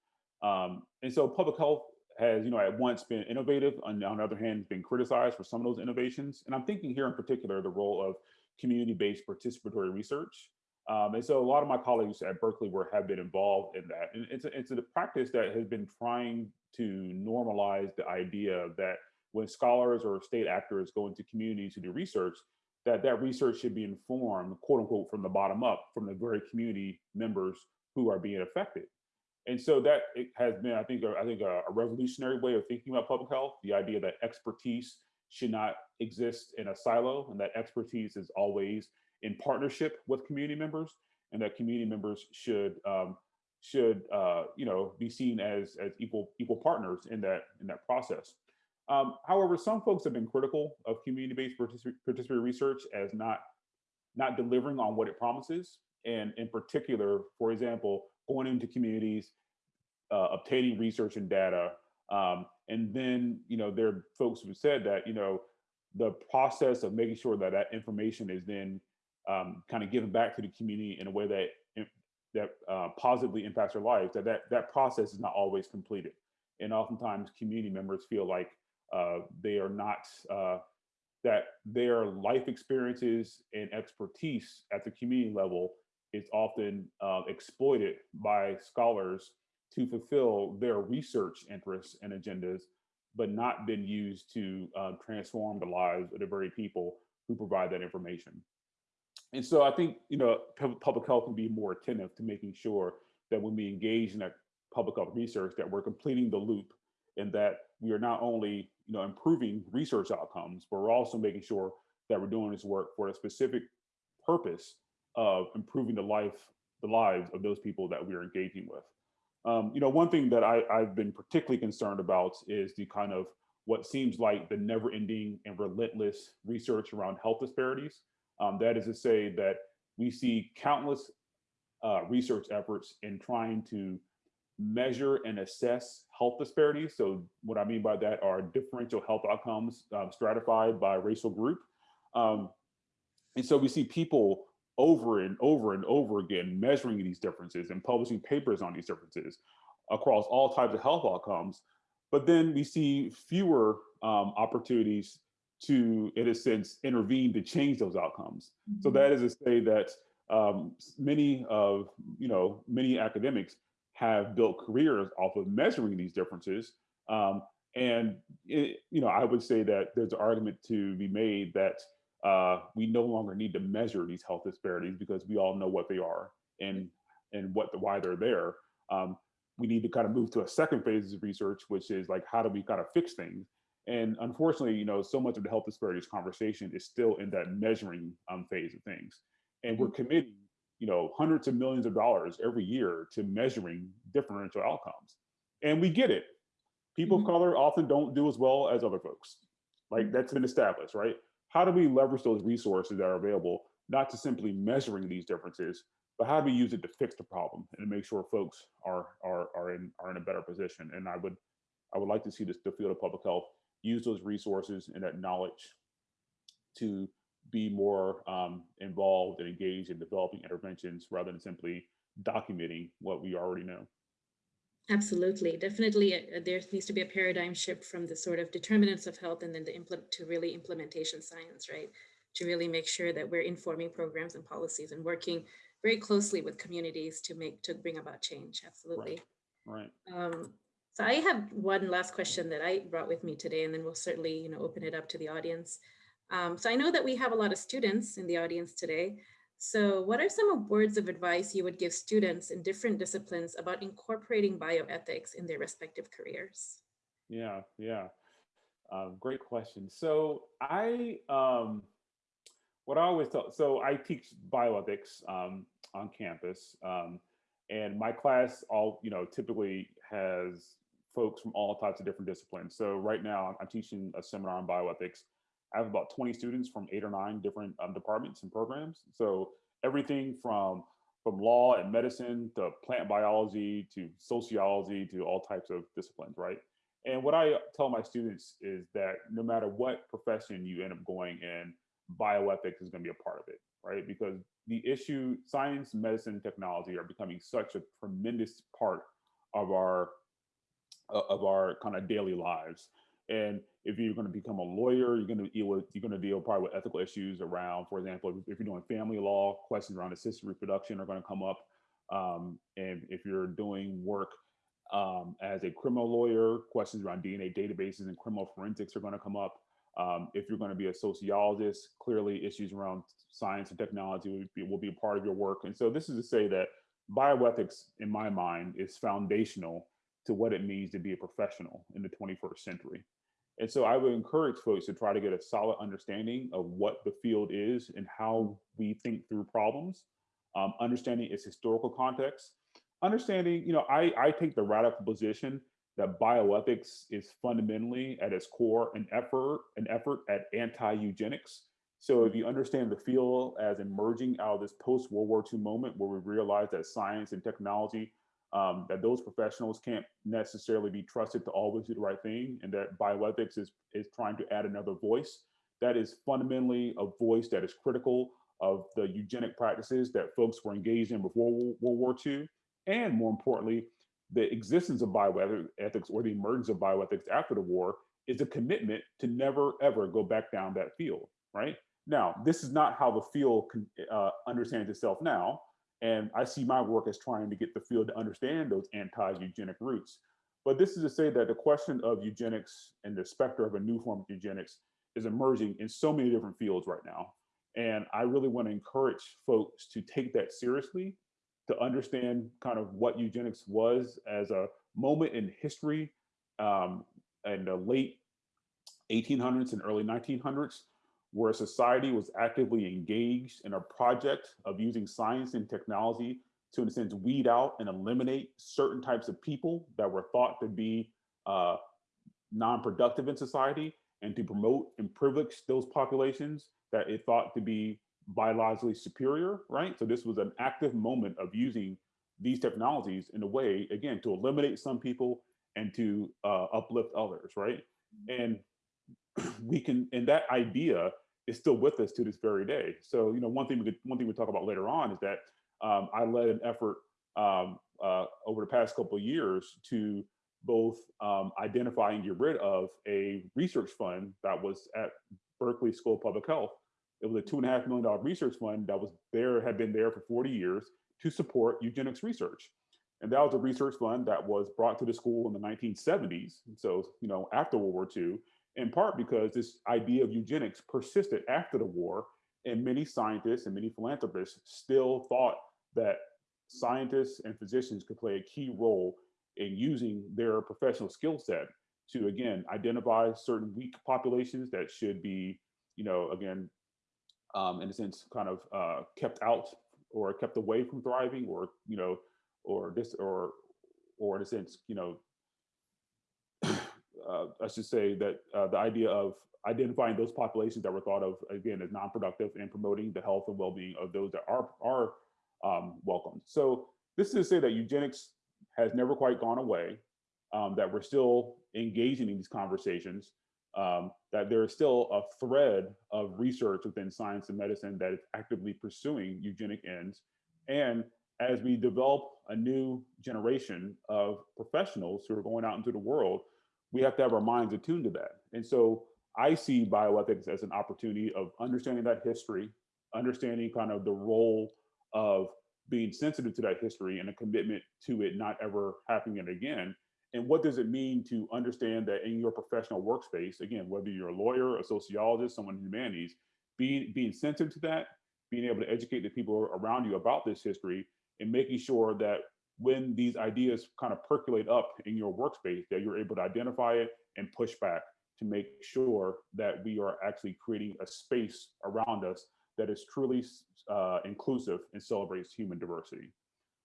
Um, and so public health has you know at once been innovative, and on the other hand, been criticized for some of those innovations. And I'm thinking here in particular the role of community-based participatory research. Um, and so a lot of my colleagues at Berkeley were have been involved in that. And it's a, it's a practice that has been trying to normalize the idea that when scholars or state actors go into communities to do research, that that research should be informed, quote unquote, from the bottom up, from the very community members who are being affected. And so that it has been, I think, a, I think a, a revolutionary way of thinking about public health. The idea that expertise should not exist in a silo, and that expertise is always in partnership with community members, and that community members should um, should uh, you know be seen as as equal equal partners in that in that process. Um, however, some folks have been critical of community-based particip- participatory research as not not delivering on what it promises, and in particular, for example, going into communities, uh, obtaining research and data, um, and then you know there are folks who said that you know the process of making sure that that information is then um, kind of giving back to the community in a way that that uh, positively impacts their lives, that, that that process is not always completed. And oftentimes community members feel like uh, they are not, uh, that their life experiences and expertise at the community level is often uh, exploited by scholars to fulfill their research interests and agendas, but not been used to uh, transform the lives of the very people who provide that information. And so I think, you know, public health can be more attentive to making sure that when we engage in that public health research, that we're completing the loop and that we are not only, you know, improving research outcomes, but we're also making sure that we're doing this work for a specific purpose of improving the life, the lives of those people that we are engaging with. Um, you know, one thing that I, I've been particularly concerned about is the kind of what seems like the never ending and relentless research around health disparities. Um, that is to say that we see countless uh, research efforts in trying to measure and assess health disparities. So what I mean by that are differential health outcomes um, stratified by racial group. Um, and so we see people over and over and over again measuring these differences and publishing papers on these differences across all types of health outcomes. But then we see fewer um, opportunities to, in a sense, intervene to change those outcomes. Mm -hmm. So that is to say that um, many of, you know, many academics have built careers off of measuring these differences. Um, and, it, you know, I would say that there's an argument to be made that uh, we no longer need to measure these health disparities because we all know what they are and and what the why they're there. Um, we need to kind of move to a second phase of research, which is like how do we kind of fix things? And unfortunately, you know, so much of the health disparities conversation is still in that measuring um, phase of things. And we're mm-hmm. committing, you know, hundreds of millions of dollars every year to measuring differential outcomes. And we get it. People mm -hmm. of color often don't do as well as other folks. Like mm-hmm. that's been established, right? How do we leverage those resources that are available, not to simply measuring these differences, but how do we use it to fix the problem and to make sure folks are are are in are in a better position? And I would I would like to see this the field of public health use those resources and that knowledge to be more um, involved and engaged in developing interventions rather than simply documenting what we already know. Absolutely, definitely. Uh, there needs to be a paradigm shift from the sort of determinants of health and then the implement to really implementation science, right? To really make sure that we're informing programs and policies and working very closely with communities to make to bring about change. Absolutely. Right. right. Um, so I have one last question that I brought with me today, and then we'll certainly you know, open it up to the audience. Um, so I know that we have a lot of students in the audience today. So what are some words of advice you would give students in different disciplines about incorporating bioethics in their respective careers? Yeah, yeah. Um, great question. So I, um, what I always tell, so I teach bioethics um, on campus, um, and my class all, you know, typically has folks from all types of different disciplines. So right now I'm teaching a seminar on bioethics. I have about 20 students from eight or nine different um, departments and programs. So everything from from law and medicine to plant biology to sociology to all types of disciplines, right? And what I tell my students is that no matter what profession you end up going in, bioethics is going to be a part of it, right? Because the issue, science, medicine, technology are becoming such a tremendous part of our of our kind of daily lives. And if you're going to become a lawyer, you're going to deal with you're going to deal probably with ethical issues around, for example, if you're doing family law, questions around assisted reproduction are going to come up. Um, and if you're doing work um, as a criminal lawyer, questions around DNA databases and criminal forensics are going to come up. Um, if you're going to be a sociologist, clearly issues around science and technology will be, will be a part of your work. And so this is to say that bioethics, in my mind, is foundational to what it means to be a professional in the 21st century. And so I would encourage folks to try to get a solid understanding of what the field is and how we think through problems, um, understanding its historical context, understanding, you know, I, I take the radical position that bioethics is fundamentally at its core an effort, an effort at anti-eugenics. So if you understand the field as emerging out of this post-World War II moment where we realize that science and technology, um, that those professionals can't necessarily be trusted to always do the right thing, and that bioethics is, is trying to add another voice, that is fundamentally a voice that is critical of the eugenic practices that folks were engaged in before World War II, and more importantly, the existence of bioethics or the emergence of bioethics after the war is a commitment to never ever go back down that field, right? Now, this is not how the field uh, understands itself now. And I see my work as trying to get the field to understand those anti-eugenic roots. But this is to say that the question of eugenics and the specter of a new form of eugenics is emerging in so many different fields right now. And I really want to encourage folks to take that seriously to understand kind of what eugenics was as a moment in history um, in the late 1800s and early 1900s, where society was actively engaged in a project of using science and technology to, in a sense, weed out and eliminate certain types of people that were thought to be uh, non-productive in society and to promote and privilege those populations that it thought to be biologically superior, right? So this was an active moment of using these technologies in a way, again, to eliminate some people and to uh, uplift others, right? And we can, and that idea is still with us to this very day. So, you know, one thing we could, one thing we talk about later on is that um, I led an effort um, uh, over the past couple of years to both um, identify and get rid of a research fund that was at Berkeley School of Public Health it was a two and a half million dollar research fund that was there, had been there for 40 years to support eugenics research. And that was a research fund that was brought to the school in the 1970s. So, you know, after World War II, in part because this idea of eugenics persisted after the war. And many scientists and many philanthropists still thought that scientists and physicians could play a key role in using their professional skill set to, again, identify certain weak populations that should be, you know, again, um, in a sense, kind of uh, kept out or kept away from thriving, or you know, or this, or or in a sense, you know, uh, I should say that uh, the idea of identifying those populations that were thought of again as non-productive and promoting the health and well-being of those that are are um, welcomed. So this is to say that eugenics has never quite gone away, um, that we're still engaging in these conversations, um, that there is still a thread of research within science and medicine that is actively pursuing eugenic ends. And as we develop a new generation of professionals who are going out into the world, we have to have our minds attuned to that. And so I see bioethics as an opportunity of understanding that history, understanding kind of the role of being sensitive to that history and a commitment to it not ever happening again, and what does it mean to understand that in your professional workspace, again, whether you're a lawyer, a sociologist, someone in humanities, being, being sensitive to that, being able to educate the people around you about this history and making sure that when these ideas kind of percolate up in your workspace, that you're able to identify it and push back to make sure that we are actually creating a space around us that is truly uh, inclusive and celebrates human diversity.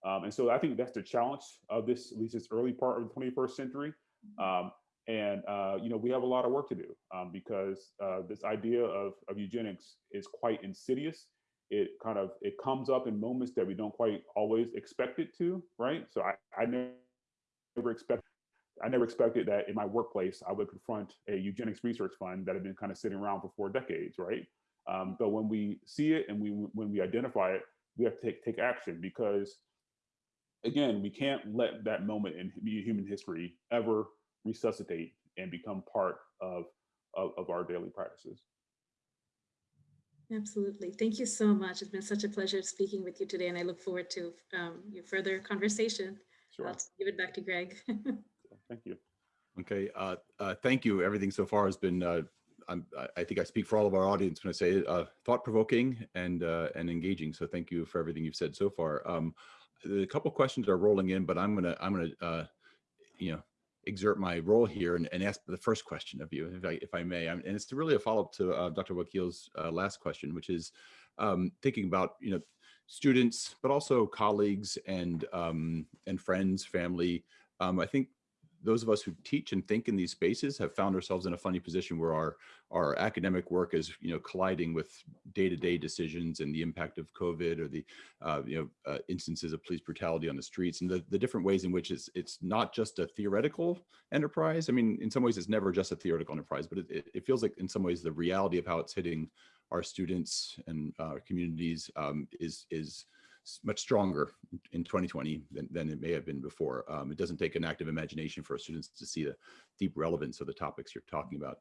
Um, and so I think that's the challenge of this, at least this early part of the 21st century. Um, and, uh, you know, we have a lot of work to do um, because uh, this idea of, of eugenics is quite insidious. It kind of, it comes up in moments that we don't quite always expect it to, right? So I, I never expect, I never expected that in my workplace, I would confront a eugenics research fund that had been kind of sitting around for four decades, right? Um, but when we see it and we when we identify it, we have to take, take action because again, we can't let that moment in human history ever resuscitate and become part of, of, of our daily practices. Absolutely. Thank you so much. It's been such a pleasure speaking with you today, and I look forward to um, your further conversation. Sure. I'll give it back to Greg. Thank you. Okay, uh, uh, thank you. Everything so far has been, uh, I'm, I think I speak for all of our audience when I say uh, thought-provoking and uh, and engaging. So thank you for everything you've said so far. Um, a couple questions are rolling in, but I'm gonna I'm gonna uh, you know exert my role here and, and ask the first question of you, if I if I may. and it's really a follow up to uh, Dr. Wakeel's uh, last question, which is um, thinking about you know students, but also colleagues and um, and friends, family. Um, I think those of us who teach and think in these spaces have found ourselves in a funny position where our our academic work is you know colliding with day-to-day -day decisions and the impact of COVID or the uh, you know uh, instances of police brutality on the streets and the, the different ways in which it's it's not just a theoretical enterprise. I mean, in some ways it's never just a theoretical enterprise, but it, it feels like in some ways the reality of how it's hitting our students and uh, our communities um, is is much stronger in 2020 than, than it may have been before. Um, it doesn't take an active imagination for students to see the deep relevance of the topics you're talking about.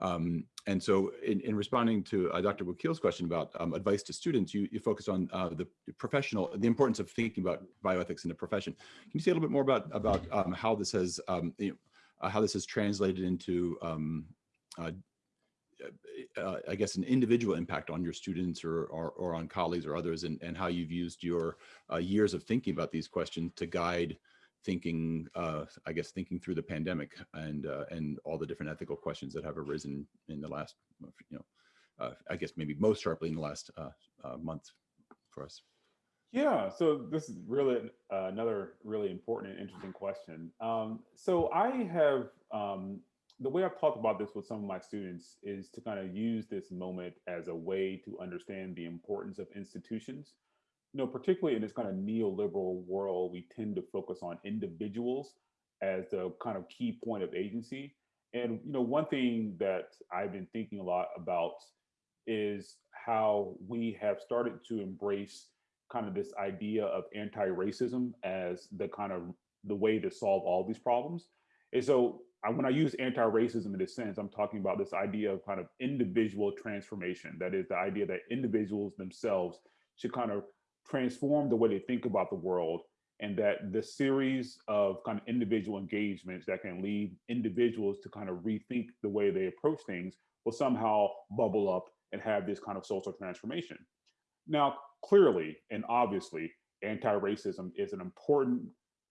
Um, and so in, in responding to uh, Dr. Wakeel's question about um, advice to students, you, you focus on uh, the professional, the importance of thinking about bioethics in the profession. Can you say a little bit more about, about um, how this has, um, you know, uh, how this has translated into um, uh, uh, I guess, an individual impact on your students or, or, or on colleagues or others and, and how you've used your uh, years of thinking about these questions to guide thinking, uh, I guess, thinking through the pandemic and uh, and all the different ethical questions that have arisen in the last, you know, uh, I guess maybe most sharply in the last uh, month for us. Yeah, so this is really another really important and interesting question. Um, so I have um, the way I've talked about this with some of my students is to kind of use this moment as a way to understand the importance of institutions. You know, particularly in this kind of neoliberal world, we tend to focus on individuals as the kind of key point of agency. And, you know, one thing that I've been thinking a lot about is how we have started to embrace kind of this idea of anti-racism as the kind of the way to solve all these problems. And so I, when I use anti-racism in this sense, I'm talking about this idea of kind of individual transformation. That is the idea that individuals themselves should kind of transform the way they think about the world and that the series of kind of individual engagements that can lead individuals to kind of rethink the way they approach things will somehow bubble up and have this kind of social transformation. Now, clearly and obviously, anti-racism is an important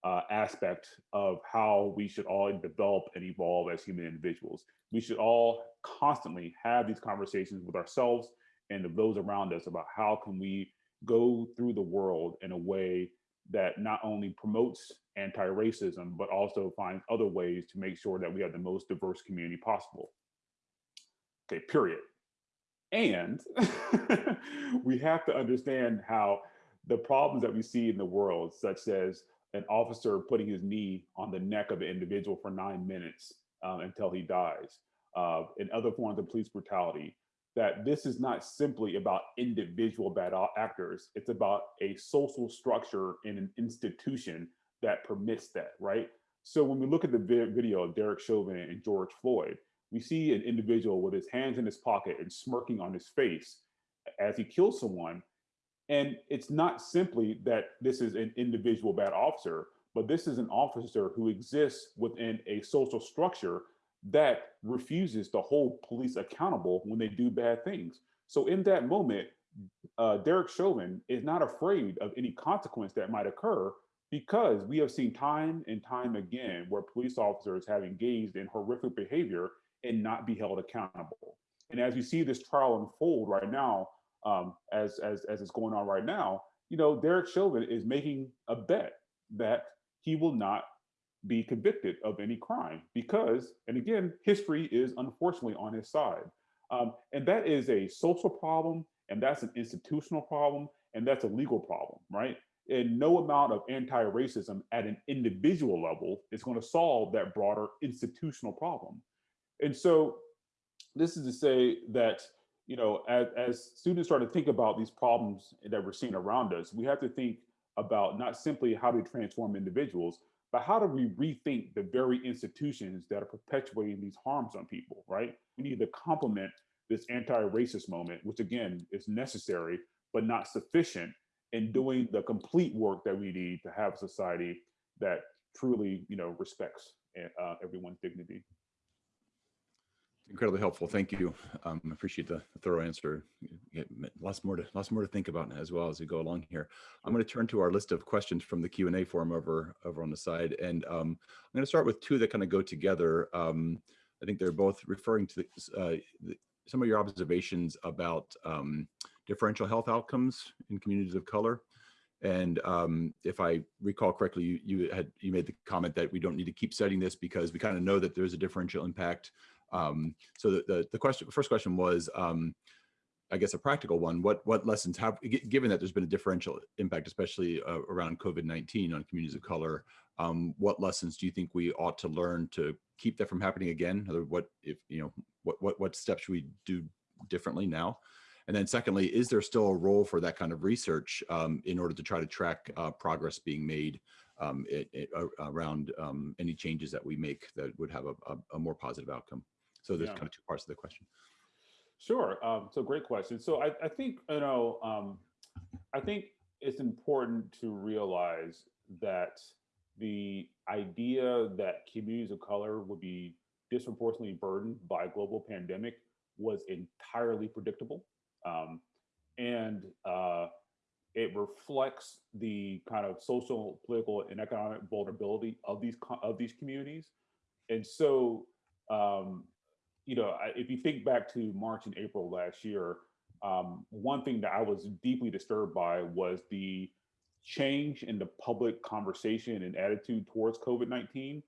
uh, aspect of how we should all develop and evolve as human individuals. We should all constantly have these conversations with ourselves and of those around us about how can we go through the world in a way that not only promotes anti-racism, but also finds other ways to make sure that we have the most diverse community possible. Okay, period. And we have to understand how the problems that we see in the world, such as an officer putting his knee on the neck of an individual for nine minutes um, until he dies, uh, and other forms of police brutality, that this is not simply about individual bad actors, it's about a social structure and an institution that permits that, right? So when we look at the video of Derek Chauvin and George Floyd, we see an individual with his hands in his pocket and smirking on his face as he kills someone and it's not simply that this is an individual bad officer, but this is an officer who exists within a social structure that refuses to hold police accountable when they do bad things. So in that moment, uh, Derek Chauvin is not afraid of any consequence that might occur because we have seen time and time again where police officers have engaged in horrific behavior and not be held accountable. And as we see this trial unfold right now, um, as, as, as it's going on right now, you know, Derek Chauvin is making a bet that he will not be convicted of any crime because, and again, history is unfortunately on his side. Um, and that is a social problem, and that's an institutional problem, and that's a legal problem, right? And no amount of anti-racism at an individual level is going to solve that broader institutional problem. And so this is to say that, you know, as, as students start to think about these problems that we're seeing around us, we have to think about not simply how to transform individuals, but how do we rethink the very institutions that are perpetuating these harms on people, right? We need to complement this anti-racist moment, which again is necessary, but not sufficient in doing the complete work that we need to have a society that truly, you know, respects uh, everyone's dignity. Incredibly helpful. Thank you. Um, I appreciate the thorough answer. Lots more to lots more to think about as well as we go along here. I'm going to turn to our list of questions from the Q and A forum over over on the side, and um, I'm going to start with two that kind of go together. Um, I think they're both referring to uh, the, some of your observations about um, differential health outcomes in communities of color. And um, if I recall correctly, you, you had you made the comment that we don't need to keep studying this because we kind of know that there's a differential impact um, so the, the, the question, first question was, um, I guess a practical one, what, what lessons have, given that there's been a differential impact, especially uh, around COVID-19 on communities of color, um, what lessons do you think we ought to learn to keep that from happening again? What, if, you know, what, what, what steps should we do differently now? And then secondly, is there still a role for that kind of research um, in order to try to track uh, progress being made um, it, it, around um, any changes that we make that would have a, a, a more positive outcome? So there's yeah. kind of two parts of the question. Sure. Um, so great question. So I, I think, you know, um, I think it's important to realize that the idea that communities of color would be disproportionately burdened by a global pandemic was entirely predictable. Um, and uh, it reflects the kind of social, political, and economic vulnerability of these of these communities. And so um, you know, if you think back to March and April last year, um, one thing that I was deeply disturbed by was the change in the public conversation and attitude towards COVID-19.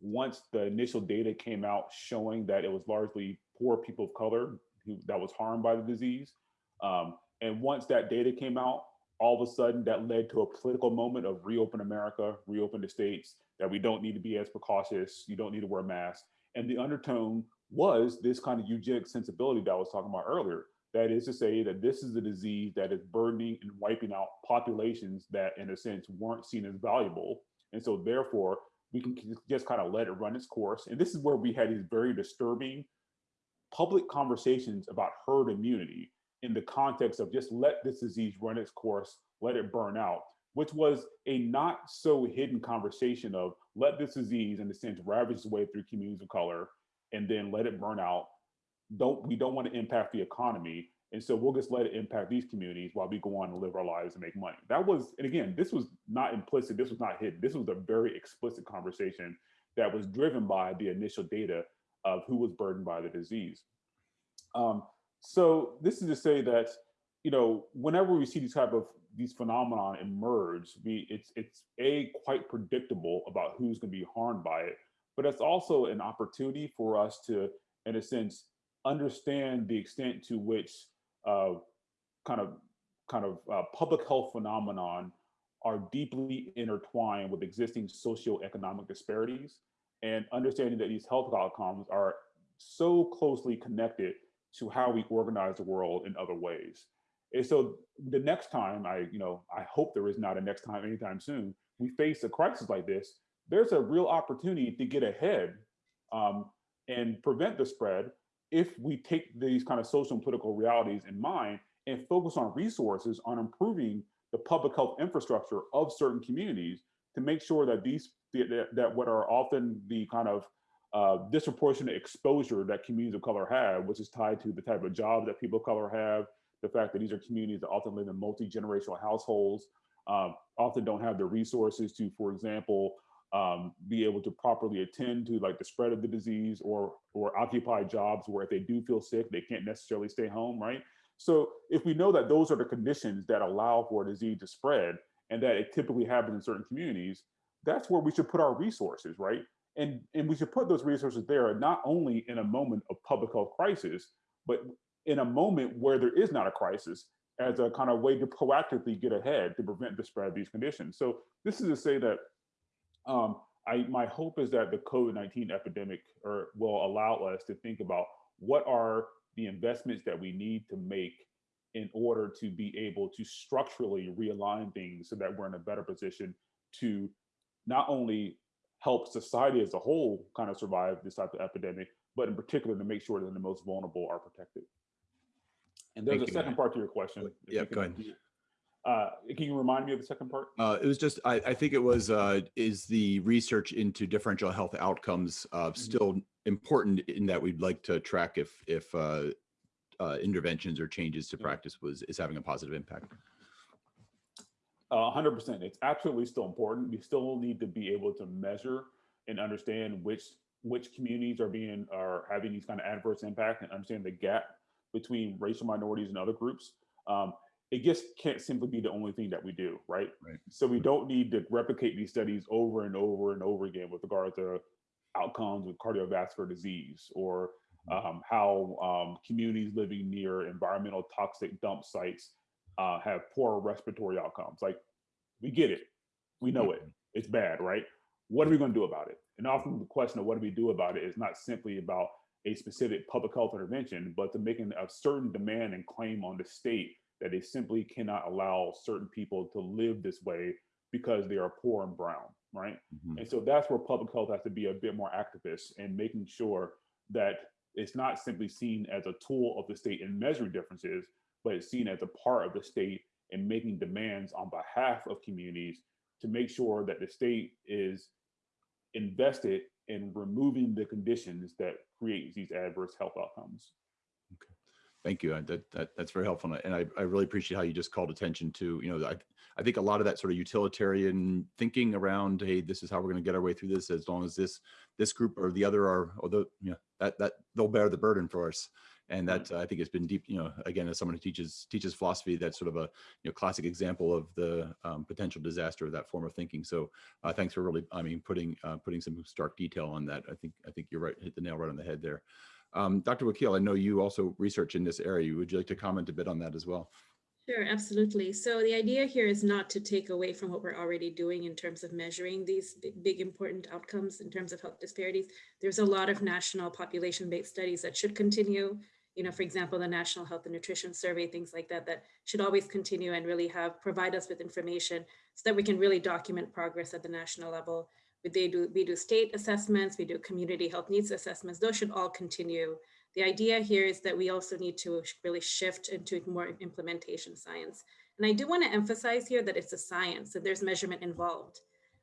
Once the initial data came out showing that it was largely poor people of color who that was harmed by the disease. Um, and once that data came out, all of a sudden that led to a political moment of reopen America, reopen the states, that we don't need to be as precautious, you don't need to wear masks. And the undertone was this kind of eugenic sensibility that I was talking about earlier. That is to say that this is a disease that is burdening and wiping out populations that in a sense weren't seen as valuable. And so therefore we can just kind of let it run its course. And this is where we had these very disturbing public conversations about herd immunity in the context of just let this disease run its course, let it burn out, which was a not so hidden conversation of let this disease in a sense ravage its way through communities of color and then let it burn out. Don't we don't want to impact the economy. And so we'll just let it impact these communities while we go on and live our lives and make money. That was, and again, this was not implicit, this was not hidden. This was a very explicit conversation that was driven by the initial data of who was burdened by the disease. Um, so this is to say that, you know, whenever we see these type of these phenomenon emerge, we it's it's a quite predictable about who's going to be harmed by it, but it's also an opportunity for us to, in a sense, understand the extent to which uh, kind of kind of uh, public health phenomenon are deeply intertwined with existing socioeconomic disparities and understanding that these health outcomes are so closely connected to how we organize the world in other ways. And so the next time I, you know, I hope there is not a next time anytime soon, we face a crisis like this, there's a real opportunity to get ahead um, and prevent the spread if we take these kind of social and political realities in mind and focus on resources on improving the public health infrastructure of certain communities to make sure that these that, what are often the kind of uh, disproportionate exposure that communities of color have, which is tied to the type of jobs that people of color have, the fact that these are communities that often live in multi-generational households, um, often don't have the resources to, for example, um, be able to properly attend to like the spread of the disease or or occupy jobs where if they do feel sick, they can't necessarily stay home, right? So if we know that those are the conditions that allow for a disease to spread and that it typically happens in certain communities, that's where we should put our resources, right? And, and we should put those resources there not only in a moment of public health crisis, but in a moment where there is not a crisis as a kind of way to proactively get ahead to prevent the spread of these conditions. So this is to say that um, I, my hope is that the COVID-19 epidemic or will allow us to think about what are the investments that we need to make in order to be able to structurally realign things so that we're in a better position to not only help society as a whole kind of survive this type of epidemic, but in particular to make sure that the most vulnerable are protected. And there's Thank a second Matt. part to your question. Yeah, go ahead. Uh, can you remind me of the second part? Uh, it was just, I, I think it was, uh, is the research into differential health outcomes uh, still important in that we'd like to track if, if uh, uh, interventions or changes to Yeah. practice was, is having a positive impact? A hundred percent. It's absolutely still important. We still need to be able to measure and understand which which communities are being are having these kind of adverse impact and understand the gap between racial minorities and other groups. Um, it just can't simply be the only thing that we do, right? Right. So we don't need to replicate these studies over and over and over again with regard to outcomes with cardiovascular disease or um, how um, communities living near environmental toxic dump sites uh, have poor respiratory outcomes. Like we get it, we know it, it's bad, right? What are we going to do about it? And often the question of what do we do about it is not simply about a specific public health intervention, but to making a certain demand and claim on the state that they simply cannot allow certain people to live this way because they are poor and brown, right? Mhm. And so that's where public health has to be a bit more activist and making sure that it's not simply seen as a tool of the state in measuring differences, but it's seen as a part of the state in making demands on behalf of communities to make sure that the state is invested in removing the conditions that create these adverse health outcomes. Thank you. That, that, that's very helpful. And I, I really appreciate how you just called attention to, you know, I, I think a lot of that sort of utilitarian thinking around, hey, this is how we're going to get our way through this as long as this, this group or the other are, although, you know, that, that they'll bear the burden for us. And Right. that I think has been deep, you know, again, as someone who teaches, teaches philosophy, that's sort of a, you know, classic example of the um, potential disaster of that form of thinking. So uh, thanks for really, I mean, putting, uh, putting some stark detail on that. I think, I think you're right, hit the nail right on the head there. Um, Dr. Wakeel, I know you also research in this area. Would you like to comment a bit on that as well? Sure, absolutely. So the idea here is not to take away from what we're already doing in terms of measuring these big, big important outcomes in terms of health disparities. There's a lot of national population-based studies that should continue. You know, for example, the National Health and Nutrition Survey, things like that, that should always continue and really have provide us with information so that we can really document progress at the national level. They do, we do state assessments, we do community health needs assessments. Those should all continue. The idea here is that we also need to really shift into more implementation science. And I do want to emphasize here that it's a science, that there's measurement involved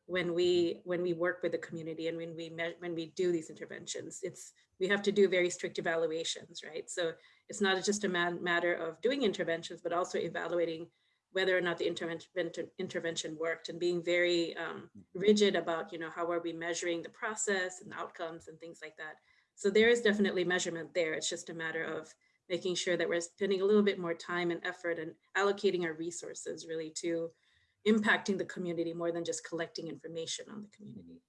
when we when we work with the community and when we when we do these interventions. It's we have to do very strict evaluations, right? So it's not just a matter of doing interventions, but also evaluating whether or not the intervention intervention worked and being very um, rigid about you know how are we measuring the process and the outcomes and things like that. So there is definitely measurement there. It's just a matter of making sure that we're spending a little bit more time and effort and allocating our resources really to impacting the community more than just collecting information on the community.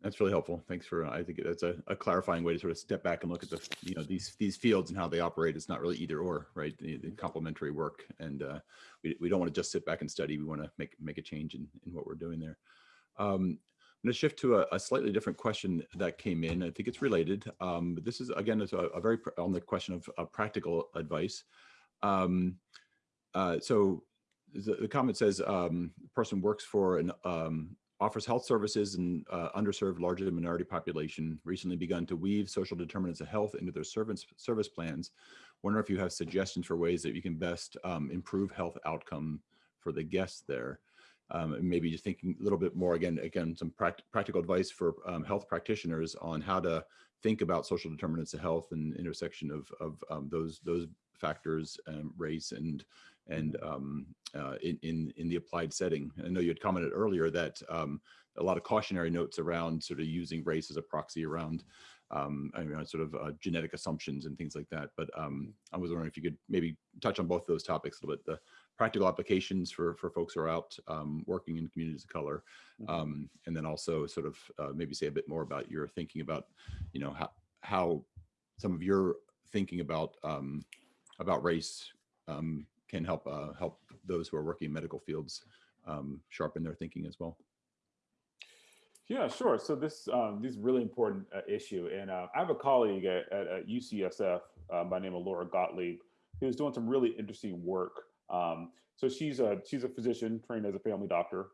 That's really helpful. Thanks for, I think that's a, a clarifying way to sort of step back and look at the, you know, these, these fields and how they operate. It's not really either or, right? The, the complementary work. And uh, we, we don't want to just sit back and study. We want to make, make a change in, in what we're doing there. Um, I'm going to shift to a, a slightly different question that came in. I think it's related. Um, but this is, again, it's a, a very, pr- on the question of uh, practical advice. Um, uh, so the, the comment says, um, the person works for an, um, offers health services in uh, underserved largely minority population, recently begun to weave social determinants of health into their service, service plans. Wonder if you have suggestions for ways that you can best um, improve health outcome for the guests there. Um, and maybe just thinking a little bit more, again, again, some pract practical advice for um, health practitioners on how to think about social determinants of health and intersection of, of um, those, those factors, um, race, and and um, uh, in, in in the applied setting. I know you had commented earlier that um, a lot of cautionary notes around sort of using race as a proxy around um, I mean, sort of uh, genetic assumptions and things like that. But um, I was wondering if you could maybe touch on both those topics a little bit, the practical applications for, for folks who are out um, working in communities of color. Mhm. Um, and then also sort of uh, maybe say a bit more about your thinking about, you know, how, how some of your thinking about, um, about race um, can help, uh, help those who are working in medical fields um, sharpen their thinking as well. Yeah, sure. So this um, this is really important uh, issue, and uh, I have a colleague at, at, at UCSF uh, by name of Laura Gottlieb, who's doing some really interesting work. Um, so she's a she's a physician trained as a family doctor,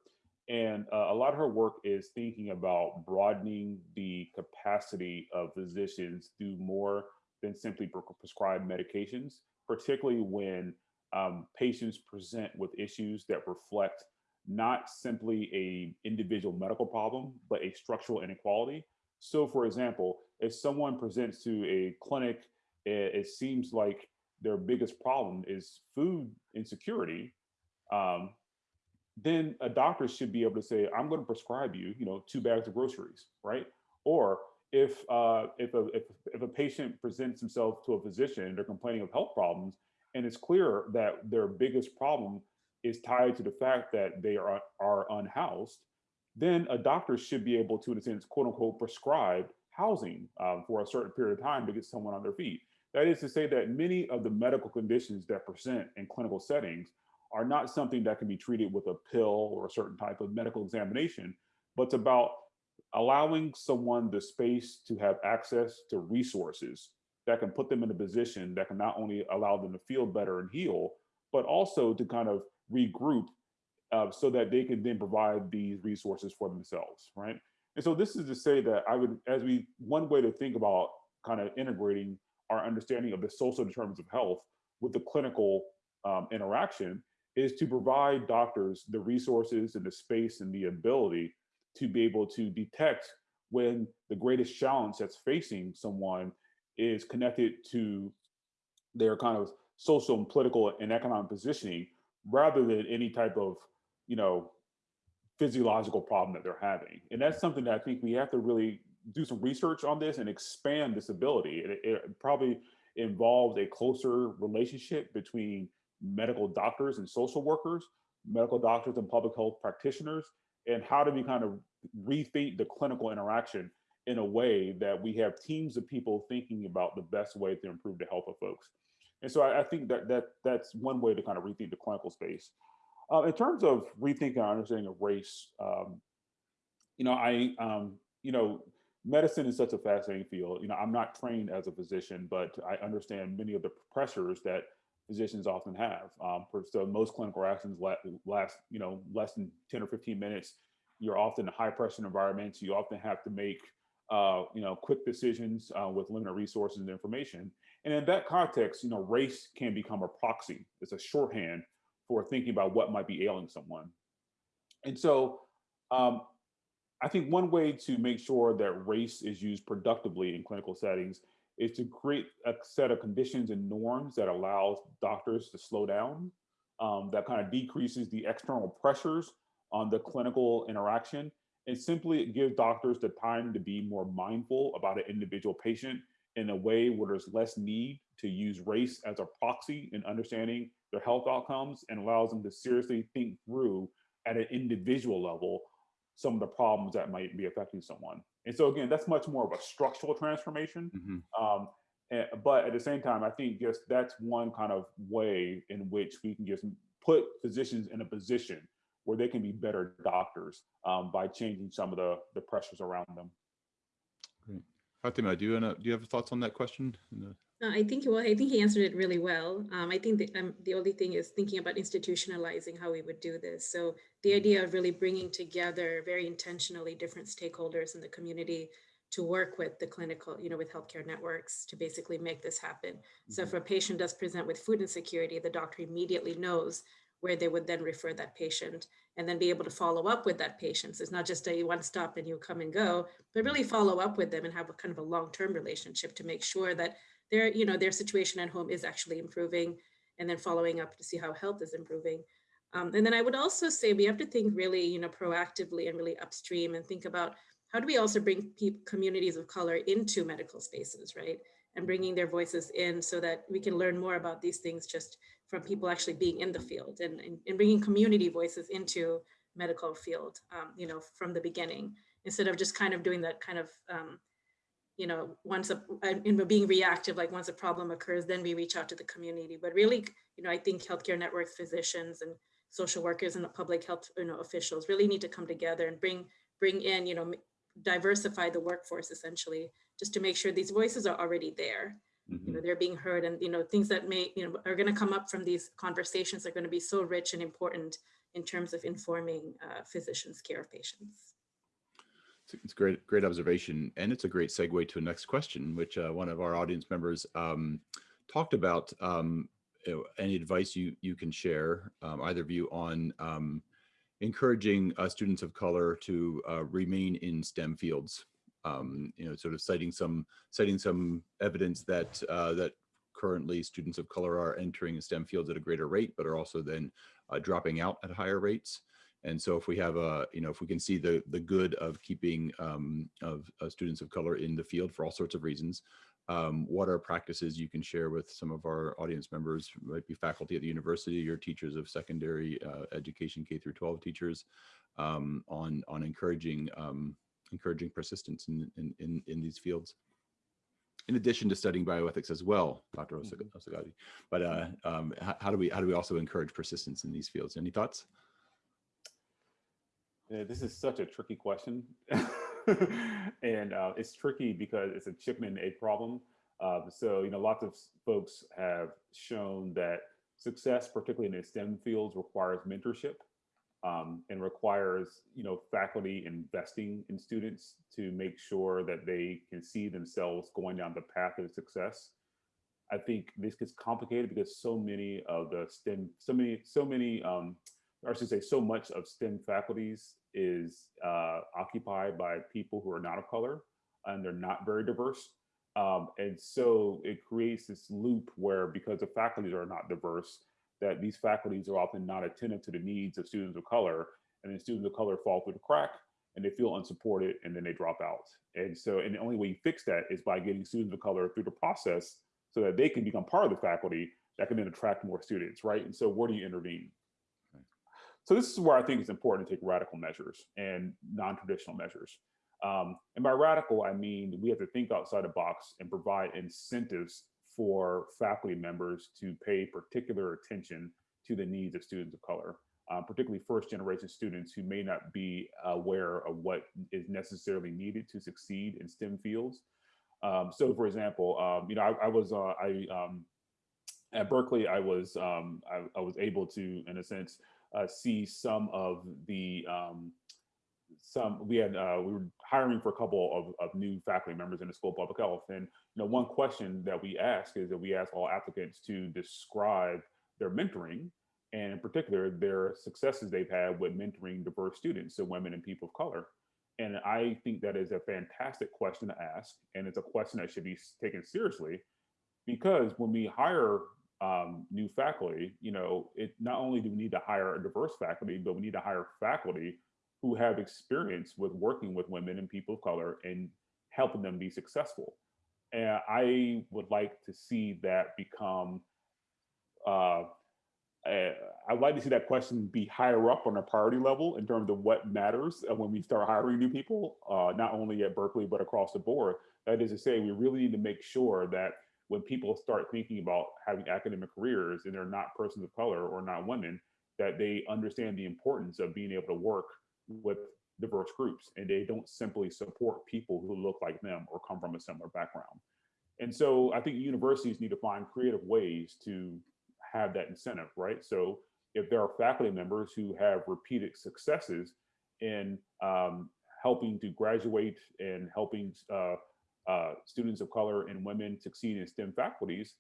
and uh, a lot of her work is thinking about broadening the capacity of physicians to do more than simply pre- prescribe medications, particularly when um, patients present with issues that reflect not simply a individual medical problem, but a structural inequality. So for example, if someone presents to a clinic, it, it seems like their biggest problem is food insecurity, um, then a doctor should be able to say, I'm going to prescribe you, you know, two bags of groceries, right? Or if uh, if a if, if a patient presents himself to a physician they're complaining of health problems, and it's clear that their biggest problem is tied to the fact that they are, are unhoused, then a doctor should be able to, in a sense, quote unquote, prescribe housing um, for a certain period of time to get someone on their feet. That is to say that many of the medical conditions that present in clinical settings are not something that can be treated with a pill or a certain type of medical examination, but it's about allowing someone the space to have access to resources that can put them in a position that can not only allow them to feel better and heal, but also to kind of regroup uh, so that they can then provide these resources for themselves, right? And so this is to say that I would, as we, one way to think about kind of integrating our understanding of the social determinants of health with the clinical um, interaction is to provide doctors the resources and the space and the ability to be able to detect when the greatest challenge that's facing someone is connected to their kind of social and political and economic positioning rather than any type of, you know, physiological problem that they're having. And that's something that I think we have to really do some research on this and expand this ability. It, it probably involves a closer relationship between medical doctors and social workers, medical doctors and public health practitioners, and how do we kind of rethink the clinical interaction in a way that we have teams of people thinking about the best way to improve the health of folks. And so I, I think that that that's one way to kind of rethink the clinical space. Uh, in terms of rethinking our understanding of race, um, you know, I, um, you know, medicine is such a fascinating field. You know, I'm not trained as a physician, but I understand many of the pressures that physicians often have. Um, so most clinical actions last, you know, less than 10 or 15 minutes. You're often in high pressure environments. You often have to make, uh, you know, quick decisions uh, with limited resources and information. And in that context, you know, race can become a proxy. It's a shorthand for thinking about what might be ailing someone. And so um, I think one way to make sure that race is used productively in clinical settings is to create a set of conditions and norms that allows doctors to slow down, um, that kind of decreases the external pressures on the clinical interaction, and simply gives doctors the time to be more mindful about an individual patient in a way where there's less need to use race as a proxy in understanding their health outcomes and allows them to seriously think through at an individual level some of the problems that might be affecting someone. And so again, that's much more of a structural transformation. Mhm. Um, eh, but at the same time, I think just that's one kind of way in which we can just put physicians in a position where they can be better doctors um, by changing some of the, the pressures around them. Great. Fathima, do you wanna, do you have thoughts on that question? No. Uh, I think well, I think he answered it really well. Um, I think the, um, the only thing is thinking about institutionalizing how we would do this. So the idea of really bringing together very intentionally different stakeholders in the community to work with the clinical, you know, with healthcare networks to basically make this happen. So if a patient does present with food insecurity, the doctor immediately knows where they would then refer that patient and then be able to follow up with that patient. So it's not just a one stop and you come and go, but really follow up with them and have a kind of a long-term relationship to make sure that their, you know, their situation at home is actually improving and then following up to see how health is improving. Um, and then I would also say we have to think really, you know, proactively and really upstream and think about how do we also bring communities of color into medical spaces, right? And bringing their voices in so that we can learn more about these things just from people actually being in the field and, and, and bringing community voices into medical field, um, you know, from the beginning, instead of just kind of doing that kind of, um, you know, once a, in being reactive, like once a problem occurs, then we reach out to the community. But really, you know, I think healthcare networks, physicians and social workers and the public health you know, officials really need to come together and bring, bring in, you know, diversify the workforce essentially, just to make sure these voices are already there. Mm -hmm. You know, they're being heard and, you know, things that may, you know, are going to come up from these conversations are going to be so rich and important in terms of informing uh, physicians' care of patients. It's great, great observation, and it's a great segue to a next question, which uh, one of our audience members um, talked about. Um, any advice you you can share, um, either of you, on um, encouraging uh, students of color to uh, remain in STEM fields. Um, you know, sort of citing some citing some evidence that uh, that currently students of color are entering STEM fields at a greater rate, but are also then uh, dropping out at higher rates. And so if we have a, you know, if we can see the, the good of keeping um, of uh, students of color in the field for all sorts of reasons, um, what are practices you can share with some of our audience members, might be faculty at the university or teachers of secondary uh, education, K through 12 teachers, um, on, on encouraging, um, encouraging persistence in, in, in, in these fields? in addition to studying bioethics as well, Dr. Mm-hmm. But uh, um, how, do we how do we also encourage persistence in these fields? Any thoughts? Yeah, this is such a tricky question, and uh, it's tricky because it's a chicken and egg problem. Uh, so you know, lots of folks have shown that success, particularly in the STEM fields, requires mentorship um, and requires you know faculty investing in students to make sure that they can see themselves going down the path of success. I think this gets complicated because so many of the STEM, so many, so many, um, or I should say, so much of STEM faculties is uh, occupied by people who are not of color and they're not very diverse. Um, and so it creates this loop where because the faculties are not diverse, that these faculties are often not attentive to the needs of students of color and then students of color fall through the crack and they feel unsupported and then they drop out. And so, and the only way you fix that is by getting students of color through the process so that they can become part of the faculty that can then attract more students, right? And so where do you intervene? So this is where I think it's important to take radical measures and non-traditional measures. Um, and by radical, I mean, we have to think outside the box and provide incentives for faculty members to pay particular attention to the needs of students of color, uh, particularly first generation students who may not be aware of what is necessarily needed to succeed in STEM fields. Um, so for example, um, you know, I, I was, uh, I, um, at Berkeley, I was, um, I, I, was able to, in a sense, uh, see some of the, um, some we had uh, we were hiring for a couple of, of new faculty members in the School of Public Health, and you know one question that we ask is that we ask all applicants to describe their mentoring, and in particular their successes they've had with mentoring diverse students, so women and people of color. And I think that is a fantastic question to ask, and it's a question that should be taken seriously, because when we hire um, new faculty, you know, it not only do we need to hire a diverse faculty, but we need to hire faculty who have experience with working with women and people of color and helping them be successful. And I would like to see that become, uh, I'd like to see that question be higher up on a priority level in terms of what matters when we start hiring new people, uh, not only at Berkeley, but across the board. That is to say, we really need to make sure that when people start thinking about having academic careers and they're not persons of color or not women, that they understand the importance of being able to work with diverse groups and they don't simply support people who look like them or come from a similar background. And so I think universities need to find creative ways to have that incentive, right? So if there are faculty members who have repeated successes in um, helping to graduate and helping uh, uh, students of color and women succeed in STEM faculties,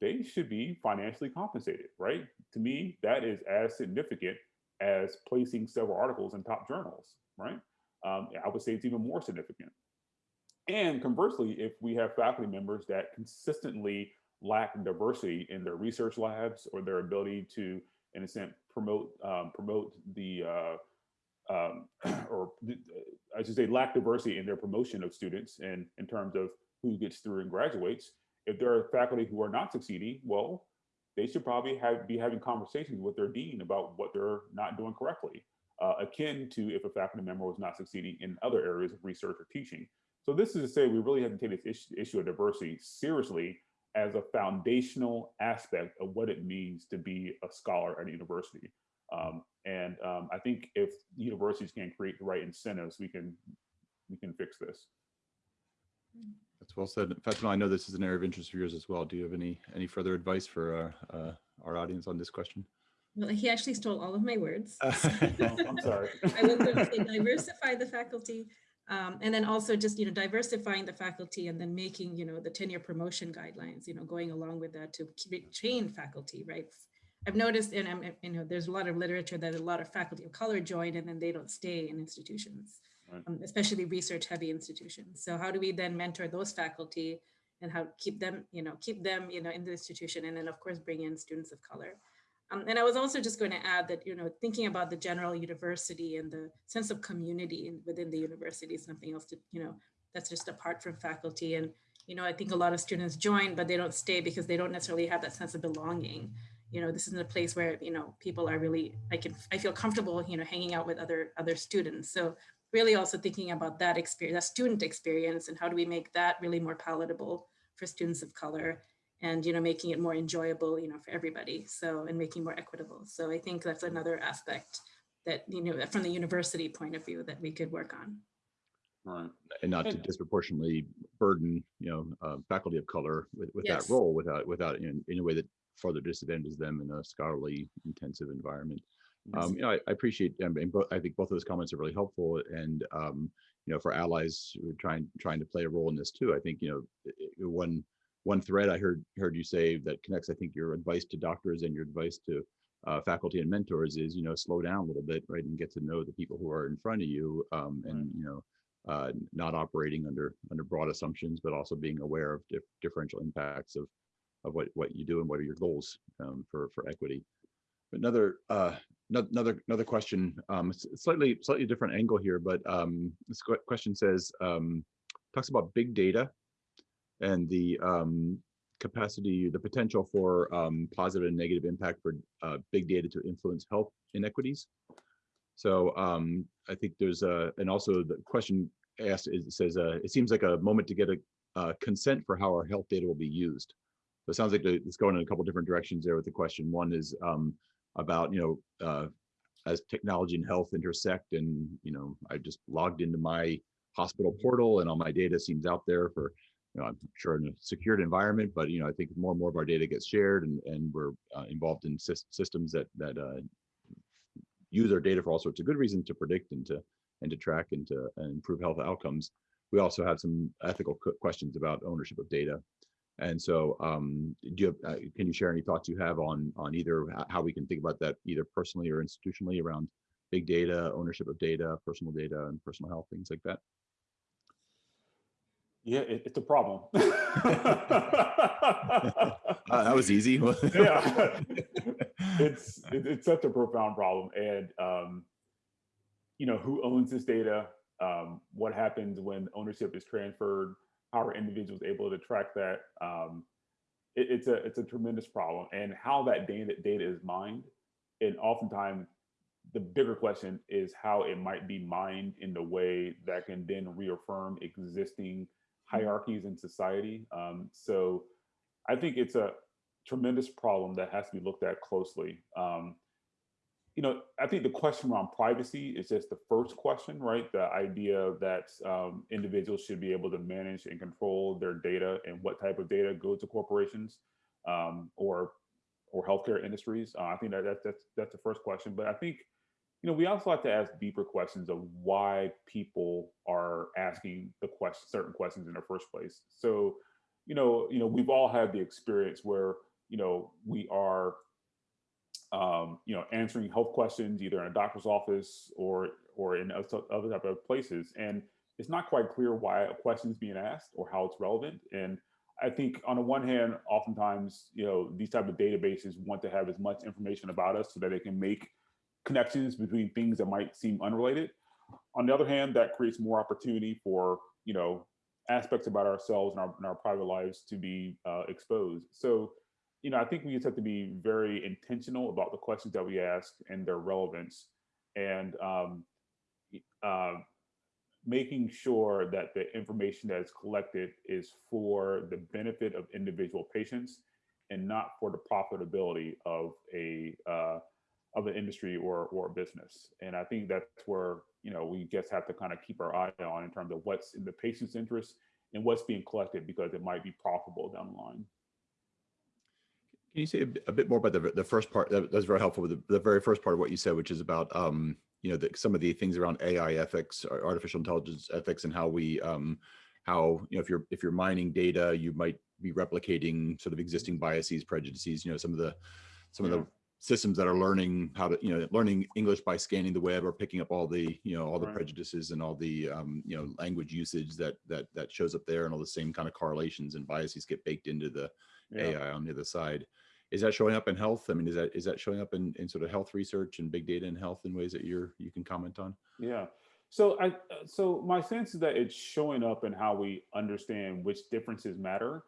they should be financially compensated, right? To me, that is as significant as placing several articles in top journals, right? Um, I would say it's even more significant. And conversely, if we have faculty members that consistently lack diversity in their research labs or their ability to, in a sense, promote um, promote the uh, um, or I should say lack diversity in their promotion of students and in terms of who gets through and graduates. If there are faculty who are not succeeding, well, they should probably have be having conversations with their dean about what they're not doing correctly, uh, akin to if a faculty member was not succeeding in other areas of research or teaching. So this is to say we really have to take this issue, issue of diversity seriously as a foundational aspect of what it means to be a scholar at a university. Um, and um, I think if universities can create the right incentives, we can we can fix this. That's well said. Fathima, I know this is an area of interest for yours as well. Do you have any any further advice for our, uh, our audience on this question? Well, he actually stole all of my words. Oh, I'm sorry. I was going to say diversify the faculty, um, and then also just, you know, diversifying the faculty and then making, you know, the tenure promotion guidelines, you know, going along with that to train faculty, right? I've noticed, and I'm, you know, there's a lot of literature that a lot of faculty of color join and then they don't stay in institutions. Um, especially research heavy institutions. So how do we then mentor those faculty and how keep them, you know, keep them, you know, in the institution and then of course bring in students of color. Um, and I was also just going to add that, you know, thinking about the general university and the sense of community within the university is something else to, you know, that's just apart from faculty. And, you know, I think a lot of students join, but they don't stay because they don't necessarily have that sense of belonging. You know, this isn't a place where, you know, people are really, I can, I feel comfortable, you know, hanging out with other, other students. So really also thinking about that experience, that student experience and how do we make that really more palatable for students of color and you know making it more enjoyable you know for everybody so and making more equitable so i think that's another aspect that you know from the university point of view that we could work on Right. and not to disproportionately burden, you know, uh, faculty of color with, with Yes. that role without, without in, in a way that further disadvantages them in a scholarly intensive environment. Um, you know, I, I appreciate, um, and both, I think both of those comments are really helpful and, um, you know, for allies who are trying, trying to play a role in this too, I think, you know, i- i- one, one thread I heard, heard you say that connects, I think your advice to doctors and your advice to uh, faculty and mentors is, you know, slow down a little bit, right? And get to know the people who are in front of you um, and, you know, uh, not operating under under broad assumptions, but also being aware of dif- differential impacts of of what what you do and what are your goals um, for for equity. Another uh, another another question, um, slightly slightly different angle here, but um, this question says um, talks about big data and the um, capacity, the potential for um, positive and negative impact for uh, big data to influence health inequities. So um, I think there's a, and also the question asked is, it says, uh, it seems like a moment to get a uh, consent for how our health data will be used. So it sounds like it's going in a couple different directions there with the question. One is um, about, you know, uh, as technology and health intersect and, you know, I just logged into my hospital portal and all my data seems out there for, you know, I'm sure in a secured environment, but, you know, I think more and more of our data gets shared and, and we're uh, involved in sys- systems that, that uh, use our data for all sorts of good reasons to predict and to and to track and to and improve health outcomes. We also have some ethical questions about ownership of data. And so, um, do you have, uh, can you share any thoughts you have on on either how we can think about that either personally or institutionally around big data, ownership of data, personal data, and personal health, things like that? Yeah, it, it's a problem. Uh, that was easy. yeah, it's it, it's such a profound problem, and um, you know who owns this data? Um, what happens when ownership is transferred? How are individuals able to track that? Um, it, it's a it's a tremendous problem, and how that data data is mined, and oftentimes the bigger question is how it might be mined in the way that can then reaffirm existing hierarchies in society. Um, so I think it's a tremendous problem that has to be looked at closely. Um, you know, I think the question around privacy is just the first question, right? The idea that um, individuals should be able to manage and control their data and what type of data goes to corporations um, or or healthcare industries. Uh, I think that, that that's that's the first question. But I think you know we also have to ask deeper questions of why people are asking the question certain questions in the first place. So you know, you know, we've all had the experience where, you know, we are, um, you know, answering health questions either in a doctor's office or or in other type of places, and it's not quite clear why a question is being asked or how it's relevant. And I think on the one hand, oftentimes, you know, these type of databases want to have as much information about us so that they can make connections between things that might seem unrelated. On the other hand, that creates more opportunity for, you know, aspects about ourselves and our, and our private lives to be uh, exposed. So, you know, I think we just have to be very intentional about the questions that we ask and their relevance. And um, uh, making sure that the information that is collected is for the benefit of individual patients and not for the profitability of a uh, of an industry or or a business. And I think that's where you know we just have to kind of keep our eye on in terms of what's in the patient's interest and what's being collected because it might be profitable down the line. Can you say a, bit- a bit more about the, the first part? That, that's very helpful. The, the very first part of what you said, which is about, um, you know, the, some of the things around AI ethics, or artificial intelligence ethics, and how we, um, how you know, if you're if you're mining data, you might be replicating sort of existing biases, prejudices. You know, some of the some of the systems that are learning how to, you know, learning English by scanning the web or picking up all the, you know, all the Right. prejudices and all the, um, you know, language usage that that that shows up there, and all the same kind of correlations and biases get baked into the Yeah. AI on the other side. Is that showing up in health? I mean, is that is that showing up in, in sort of health research and big data in health in ways that you're you can comment on? Yeah. So I so my sense is that it's showing up in how we understand which differences matter.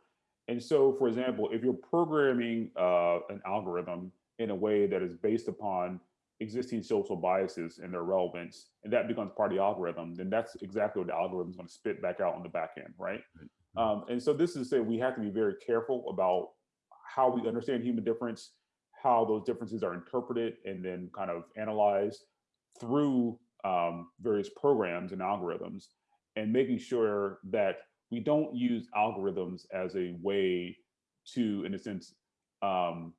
And so, for example, if you're programming uh, an algorithm in a way that is based upon existing social biases and their relevance, and that becomes part of the algorithm, then that's exactly what the algorithm is going to spit back out on the back end, right? Um, and so this is to say we have to be very careful about how we understand human difference, how those differences are interpreted and then kind of analyzed through um, various programs and algorithms, and making sure that we don't use algorithms as a way to, in a sense, um,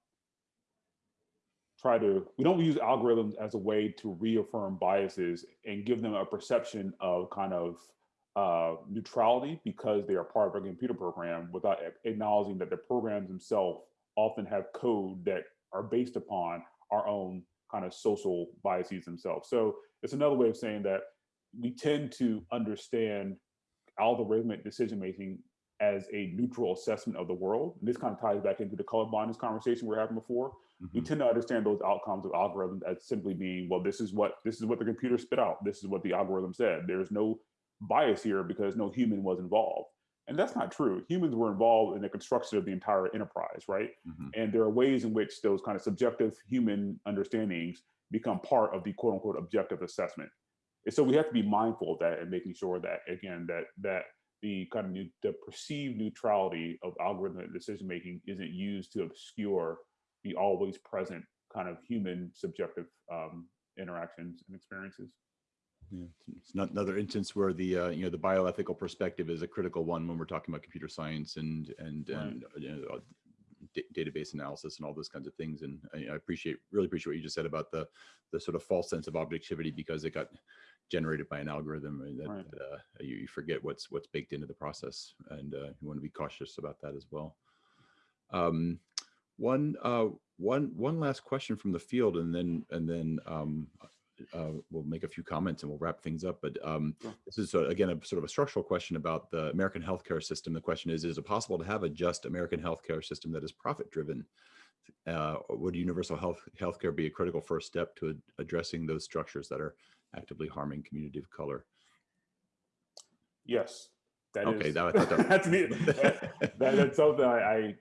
try to, we don't use algorithms as a way to reaffirm biases and give them a perception of kind of uh, neutrality because they are part of a computer program without acknowledging that the programs themselves often have code that are based upon our own kind of social biases themselves. So it's another way of saying that we tend to understand algorithmic decision making as a neutral assessment of the world. And this kind of ties back into the colorblindness conversation we are having before. We Mhm. tend to understand those outcomes of algorithms as simply being, well, this is what this is what the computer spit out. This is what the algorithm said. There's no bias here because no human was involved. And that's not true. Humans were involved in the construction of the entire enterprise, right? Mhm. And there are ways in which those kind of subjective human understandings become part of the quote unquote objective assessment. And so we have to be mindful of that and making sure that again that that the kind of new, the perceived neutrality of algorithmic decision making isn't used to obscure the always present kind of human subjective um, interactions and experiences. Yeah, it's- not another instance where the uh, you know the bioethical perspective is a critical one when we're talking about computer science and and Right. and uh, you know, uh, database analysis and all those kinds of things. And I, I appreciate really appreciate what you just said about the the sort of false sense of objectivity because it got generated by an algorithm and that Right. uh, you, you forget what's what's baked into the process and uh, you want to be cautious about that as well. Um, one uh, one one last question from the field and then and then um, uh, we'll make a few comments and we'll wrap things up. But um, this is uh, again a sort of a structural question about the American healthcare system. The question is: Is it possible to have a just American healthcare system that is profit driven? Uh, would universal health healthcare be a critical first step to ad- addressing those structures that are actively harming community of color? Yes. that Okay, is- that- I thought that- that's that- that's something I, I,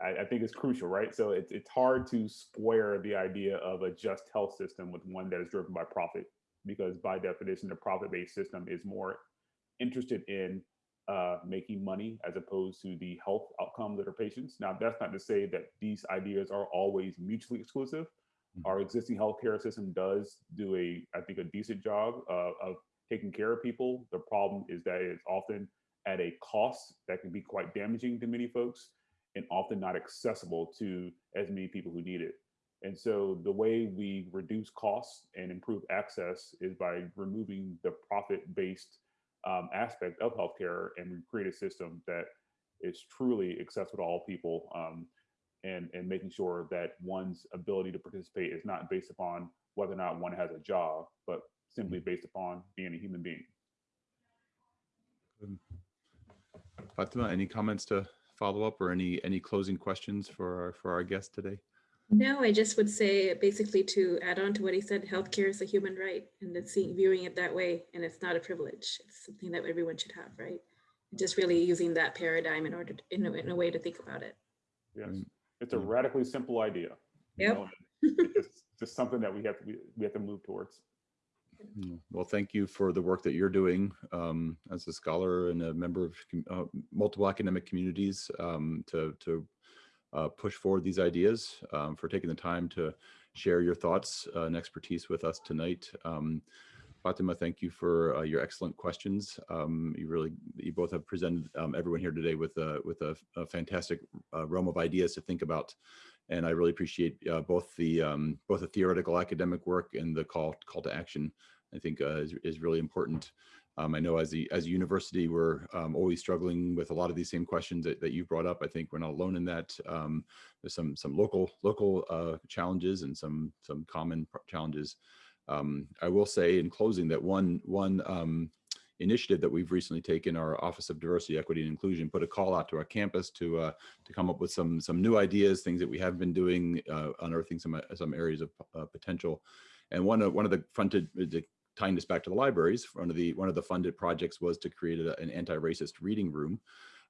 I think is crucial, right? So it's, it's hard to square the idea of a just health system with one that is driven by profit, because by definition, the profit-based system is more interested in uh, making money as opposed to the health outcomes of their patients. Now, that's not to say that these ideas are always mutually exclusive. Mhm. Our existing healthcare system does do a, I think, a decent job uh, of taking care of people. The problem is that it's often at a cost that can be quite damaging to many folks and often not accessible to as many people who need it. And so the way we reduce costs and improve access is by removing the profit-based um, aspect of healthcare and we create a system that is truly accessible to all people um, and, and making sure that one's ability to participate is not based upon whether or not one has a job, but simply based upon being a human being. Fathima, any comments to follow up or any, any closing questions for, our for our guest today? No, I just would say basically to add on to what he said, healthcare is a human right and it's seeing, viewing it that way and it's not a privilege. It's something that everyone should have, right? Just really using that paradigm in order, to- in a, in a way to think about it. Yes, it's a radically simple idea. you know, It's just something that we have to, we we have to move towards. Mm, Well, thank you for the work that you're doing um, as a scholar and a member of uh, multiple academic communities um, to, to uh, push forward these ideas, um, for taking the time to share your thoughts uh, and expertise with us tonight. Um, Fathima, thank you for uh, your excellent questions. Um, you really, you both have presented um, everyone here today with a, with a, a fantastic uh, realm of ideas to think about. And I really appreciate uh, both the um, both the theoretical academic work and the call call to action. I think uh, is, is really important. Um, I know as the as a university, we're um, always struggling with a lot of these same questions that, that you brought up. I think we're not alone in that. Um, there's some some local local uh, challenges and some some common challenges. Um, I will say in closing that one one um, initiative that we've recently taken, our Office of Diversity, Equity, and Inclusion, put a call out to our campus to uh, to come up with some some new ideas, things that we have been doing, uh, unearthing some uh, some areas of uh, potential. And one of one of the fronted the, tying this back to the libraries, one of the one of the funded projects was to create a, an anti-racist reading room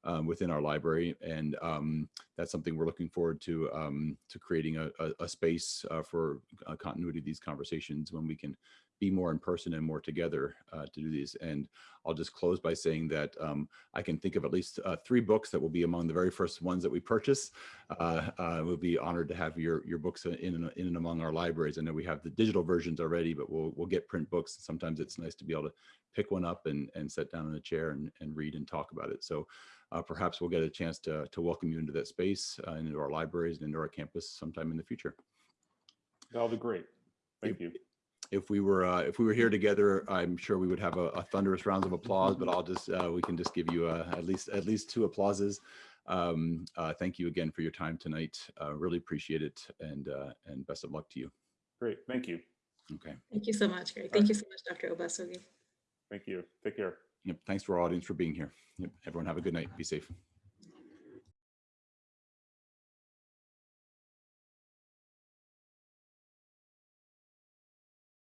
um, within our library, and um, that's something we're looking forward to um, to creating a, a, a space uh, for uh, continuity of these conversations when we can be more in person and more together uh, to do these. And I'll just close by saying that um, I can think of at least uh, three books that will be among the very first ones that we purchase. Uh, uh, we'll be honored to have your your books in and, in and among our libraries. I know we have the digital versions already, but we'll we'll get print books. Sometimes it's nice to be able to pick one up and and sit down in a chair and, and read and talk about it. So uh, perhaps we'll get a chance to to welcome you into that space uh, and into our libraries and into our campus sometime in the future. That'll be great. Thank you. If we were uh, if we were here together, I'm sure we would have a, a thunderous rounds of applause. But I'll just uh, we can just give you uh, at least at least two applauses. Um, uh, thank you again for your time tonight. Uh, really appreciate it, and uh, and best of luck to you. Great. Thank you. Okay. Thank you so much, Greg. Thank you so much, Dr. Obasogie. Thank you. Take care. Yep. Thanks to our audience for being here. Yep. Everyone have a good night. Be safe.